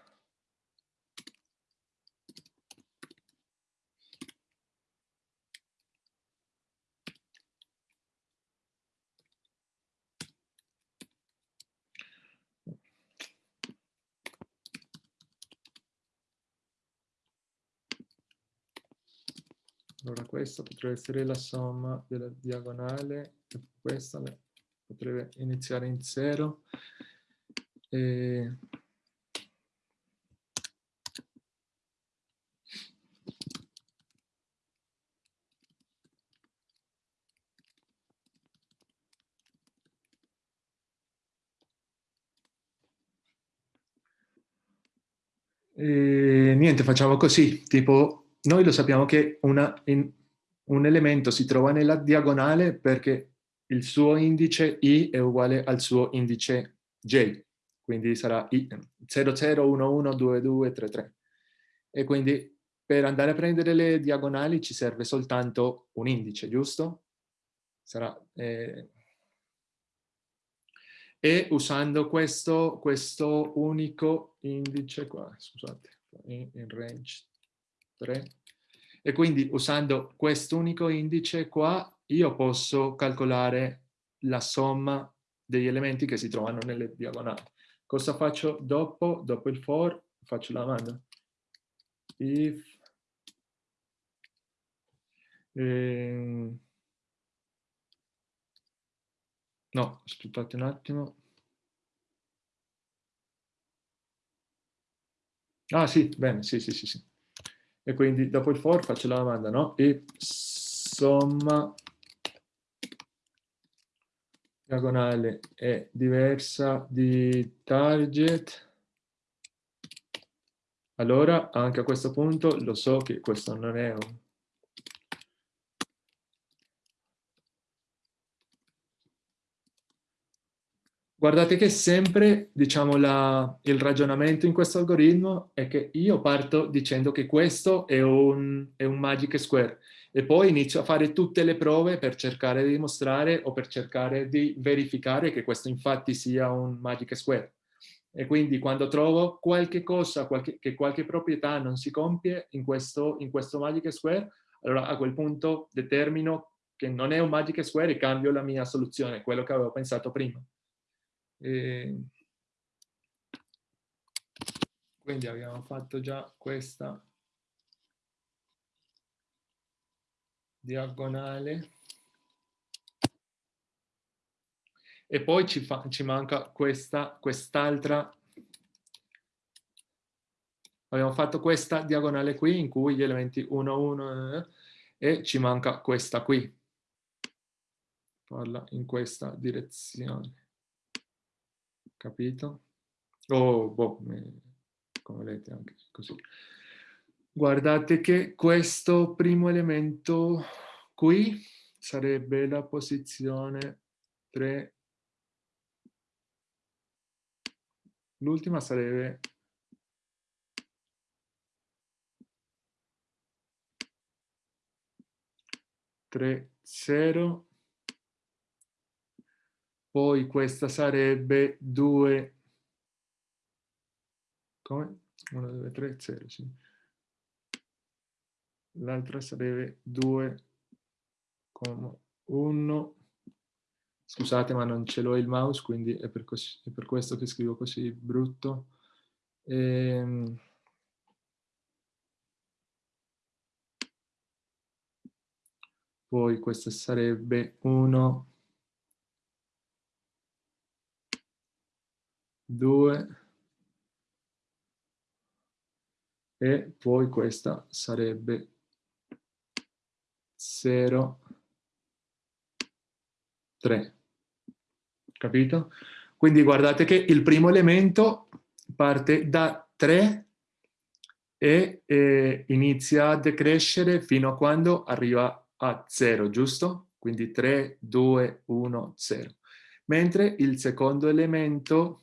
Allora questa potrebbe essere la somma della diagonale questa potrebbe iniziare in 0. E... E niente, facciamo così, tipo, noi lo sappiamo che una, in, un elemento si trova nella diagonale perché il suo indice i è uguale al suo indice j, quindi sarà i 00112233. E quindi per andare a prendere le diagonali ci serve soltanto un indice, giusto? Sarà, eh, e usando questo, questo unico indice qua, scusate, in, in range 3, e quindi usando quest'unico indice qua io posso calcolare la somma degli elementi che si trovano nelle diagonali. Cosa faccio dopo? Dopo il for faccio la domanda. If eh, no, aspettate un attimo. Ah sì, bene, sì, sì, sì, sì. E quindi dopo il for faccio la domanda, no? E somma diagonale è diversa di target, allora anche a questo punto lo so che questo non è un Guardate che sempre, diciamo, la, il ragionamento in questo algoritmo è che io parto dicendo che questo è un, è un magic square e poi inizio a fare tutte le prove per cercare di dimostrare o per cercare di verificare che questo infatti sia un magic square. E quindi quando trovo qualche cosa, qualche, che qualche proprietà non si compie in questo, in questo magic square, allora a quel punto determino che non è un magic square e cambio la mia soluzione, quello che avevo pensato prima. E quindi abbiamo fatto già questa diagonale e poi ci, fa, ci manca questa, quest'altra abbiamo fatto questa diagonale qui in cui gli elementi 1, 1 eh, e ci manca questa qui. Parla in questa direzione. Capito? Oh, boh, come vedete anche così. Guardate che questo primo elemento qui sarebbe la posizione 3. L'ultima sarebbe 3, 0. Poi questa sarebbe 2, come? 1, 2, 3, 0, sì. L'altra sarebbe 2, 1. Scusate, ma non ce l'ho il mouse, quindi è per, è per, questo che scrivo così brutto. Ehm... poi questo sarebbe 1, 2 e poi questa sarebbe 0, 3. Capito? Quindi guardate che il primo elemento parte da 3 e eh, inizia a decrescere fino a quando arriva a 0, giusto? Quindi 3, 2, 1, 0. Mentre il secondo elemento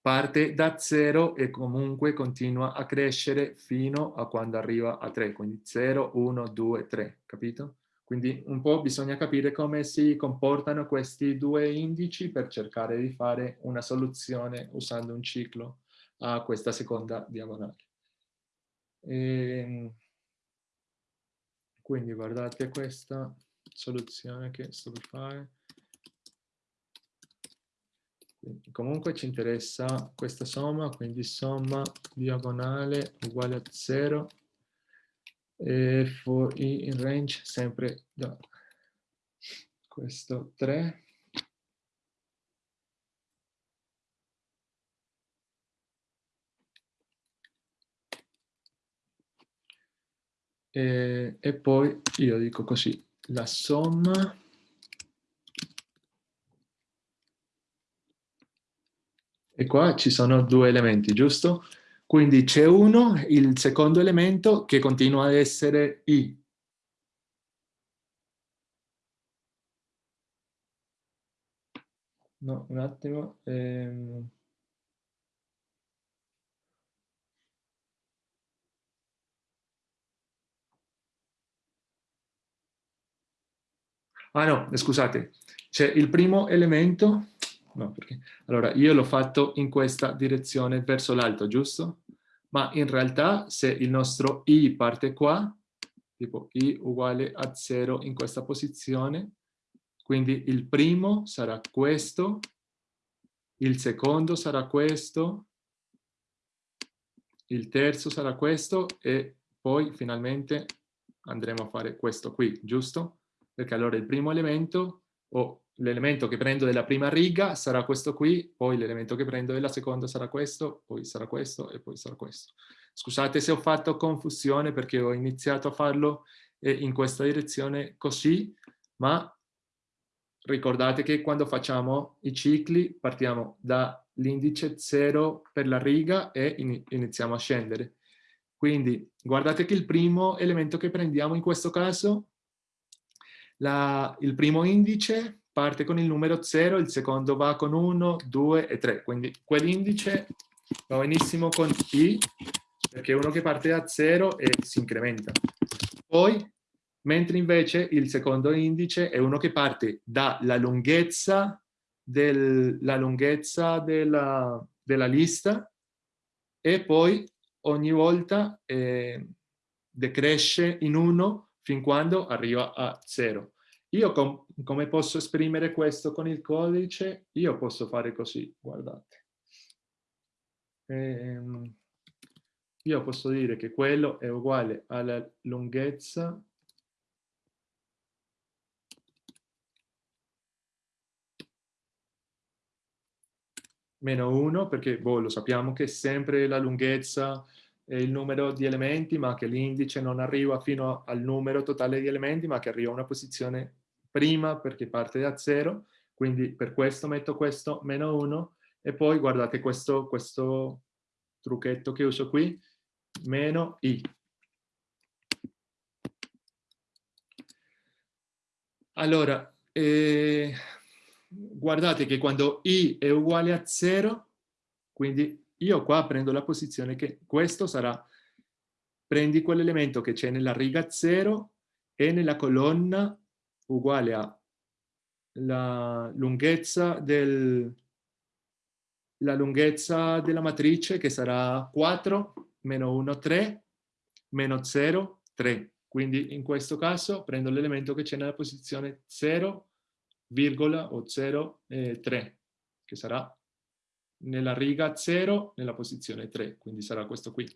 parte da 0 e comunque continua a crescere fino a quando arriva a 3, quindi 0, 1, 2, 3, capito? Quindi un po' bisogna capire come si comportano questi due indici per cercare di fare una soluzione usando un ciclo a questa seconda diagonale. E ehm, quindi guardate questa soluzione che sto per fare. Quindi, comunque ci interessa questa somma, quindi somma diagonale uguale a 0 e for i in range sempre da questo 3 e, e poi io dico così, la somma e qua ci sono due elementi, giusto? Quindi c'è uno, il secondo elemento, che continua ad essere i. No, un attimo. Ehm... Ah no, scusate, c'è il primo elemento, no perché, allora io l'ho fatto in questa direzione verso l'alto, giusto? Ma in realtà se il nostro i parte qua, tipo i uguale a 0 in questa posizione, quindi il primo sarà questo, il secondo sarà questo, il terzo sarà questo e poi finalmente andremo a fare questo qui, giusto? perché allora il primo elemento o l'elemento che prendo della prima riga sarà questo qui, poi l'elemento che prendo della seconda sarà questo, poi sarà questo e poi sarà questo. Scusate se ho fatto confusione perché ho iniziato a farlo eh, in questa direzione così, ma ricordate che quando facciamo i cicli partiamo dall'indice 0 per la riga e iniziamo a scendere. Quindi guardate che il primo elemento che prendiamo in questo caso la, il primo indice parte con il numero 0, il secondo va con 1, 2 e 3. Quindi quell'indice va benissimo con i, perché è uno che parte da 0 e si incrementa. Poi, mentre invece il secondo indice è uno che parte dalla lunghezza, del, la lunghezza della, della lista e poi ogni volta eh, decresce in 1 fin quando arriva a 0. Io com come posso esprimere questo con il codice? Io posso fare così, guardate. Ehm, io posso dire che quello è uguale alla lunghezza meno 1, perché boh, lo sappiamo che è sempre la lunghezza il numero di elementi, ma che l'indice non arriva fino al numero totale di elementi, ma che arriva a una posizione prima perché parte da 0, quindi per questo metto questo meno 1, e poi guardate questo, questo trucchetto che uso qui, meno i. Allora, eh, guardate che quando i è uguale a 0, quindi io qua prendo la posizione che questo sarà, prendi quell'elemento che c'è nella riga 0 e nella colonna uguale a la lunghezza, del, la lunghezza della matrice che sarà 4 meno 1, 3, meno 0, 3. Quindi in questo caso prendo l'elemento che c'è nella posizione 0, o 0, eh, 3, che sarà nella riga 0 nella posizione 3, quindi sarà questo qui.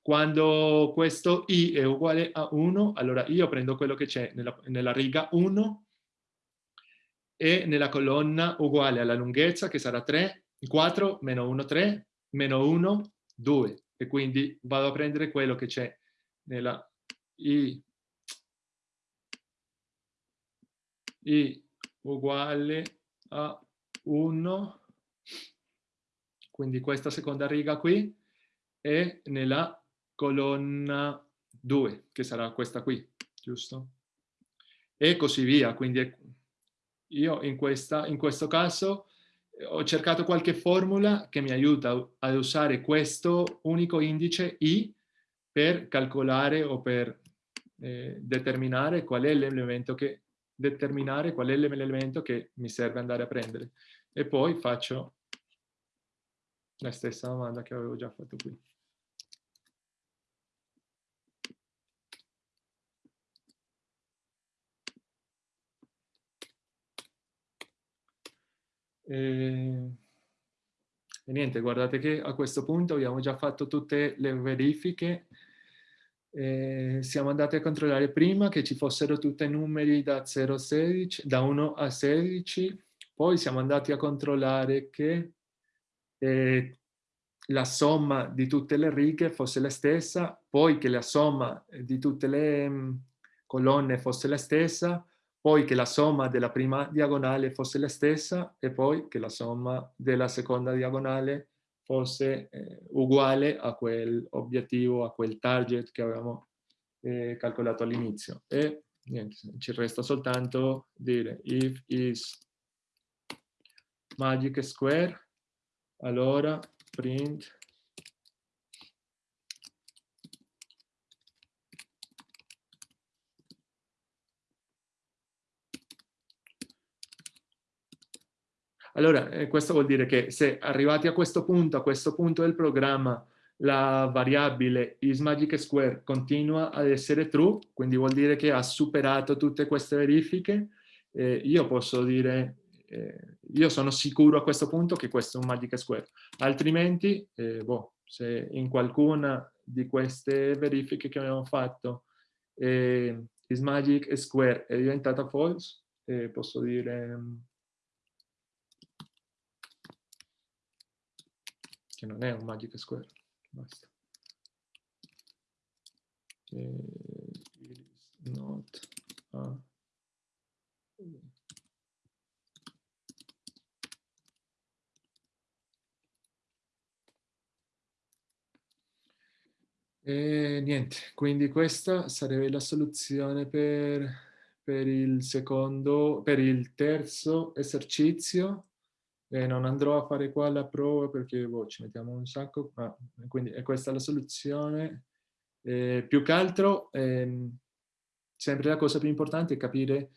Quando questo i è uguale a 1, allora io prendo quello che c'è nella, nella riga 1 e nella colonna uguale alla lunghezza che sarà 3, 4, meno 1, 3, meno 1, 2. E quindi vado a prendere quello che c'è nella i, i uguale a 1 quindi questa seconda riga qui, e nella colonna 2, che sarà questa qui, giusto? E così via, quindi io in, questa, in questo caso eh, ho cercato qualche formula che mi aiuta ad usare questo unico indice i per calcolare o per eh, determinare qual è l'elemento che determinare qual è l'elemento che mi serve andare a prendere e poi faccio la stessa domanda che avevo già fatto qui. E... e, niente, guardate che a questo punto abbiamo già fatto tutte le verifiche. E siamo andati a controllare prima che ci fossero tutti i numeri da, 0 a 16, da 1 a 16, poi siamo andati a controllare che la somma di tutte le righe fosse la stessa, poi che la somma di tutte le mm, colonne fosse la stessa, poi che la somma della prima diagonale fosse la stessa e poi che la somma della seconda diagonale fosse eh, uguale a quel obiettivo, a quel target che avevamo eh, calcolato all'inizio. E niente, ci resta soltanto dire if is magic square allora print. Allora, eh, questo vuol dire che se arrivati a questo punto, a questo punto del programma, la variabile isMagicSquare continua ad essere true, quindi vuol dire che ha superato tutte queste verifiche, eh, io posso dire eh, io sono sicuro a questo punto che questo è un Magic Square. Altrimenti, eh, boh, se in qualcuna di queste verifiche che abbiamo fatto eh, is Magic Square è diventata false, eh, posso dire mm, che non è un Magic Square. Basta. Eh, not a E niente, quindi questa sarebbe la soluzione per, per il secondo, per il terzo esercizio. E non andrò a fare qua la prova perché boh, ci mettiamo un sacco, ma quindi è questa la soluzione. Eh, più che altro, ehm, sempre la cosa più importante è capire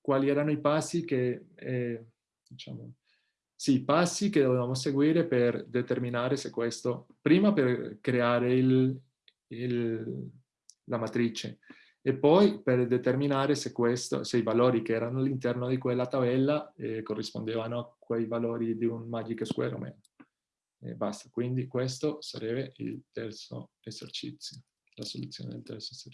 quali erano i passi che, eh, diciamo, sì, passi che dovevamo seguire per determinare se questo, prima per creare il, il, la matrice e poi per determinare se, questo, se i valori che erano all'interno di quella tabella eh, corrispondevano a quei valori di un Magic Square o meno. E basta, quindi questo sarebbe il terzo esercizio, la soluzione del terzo esercizio.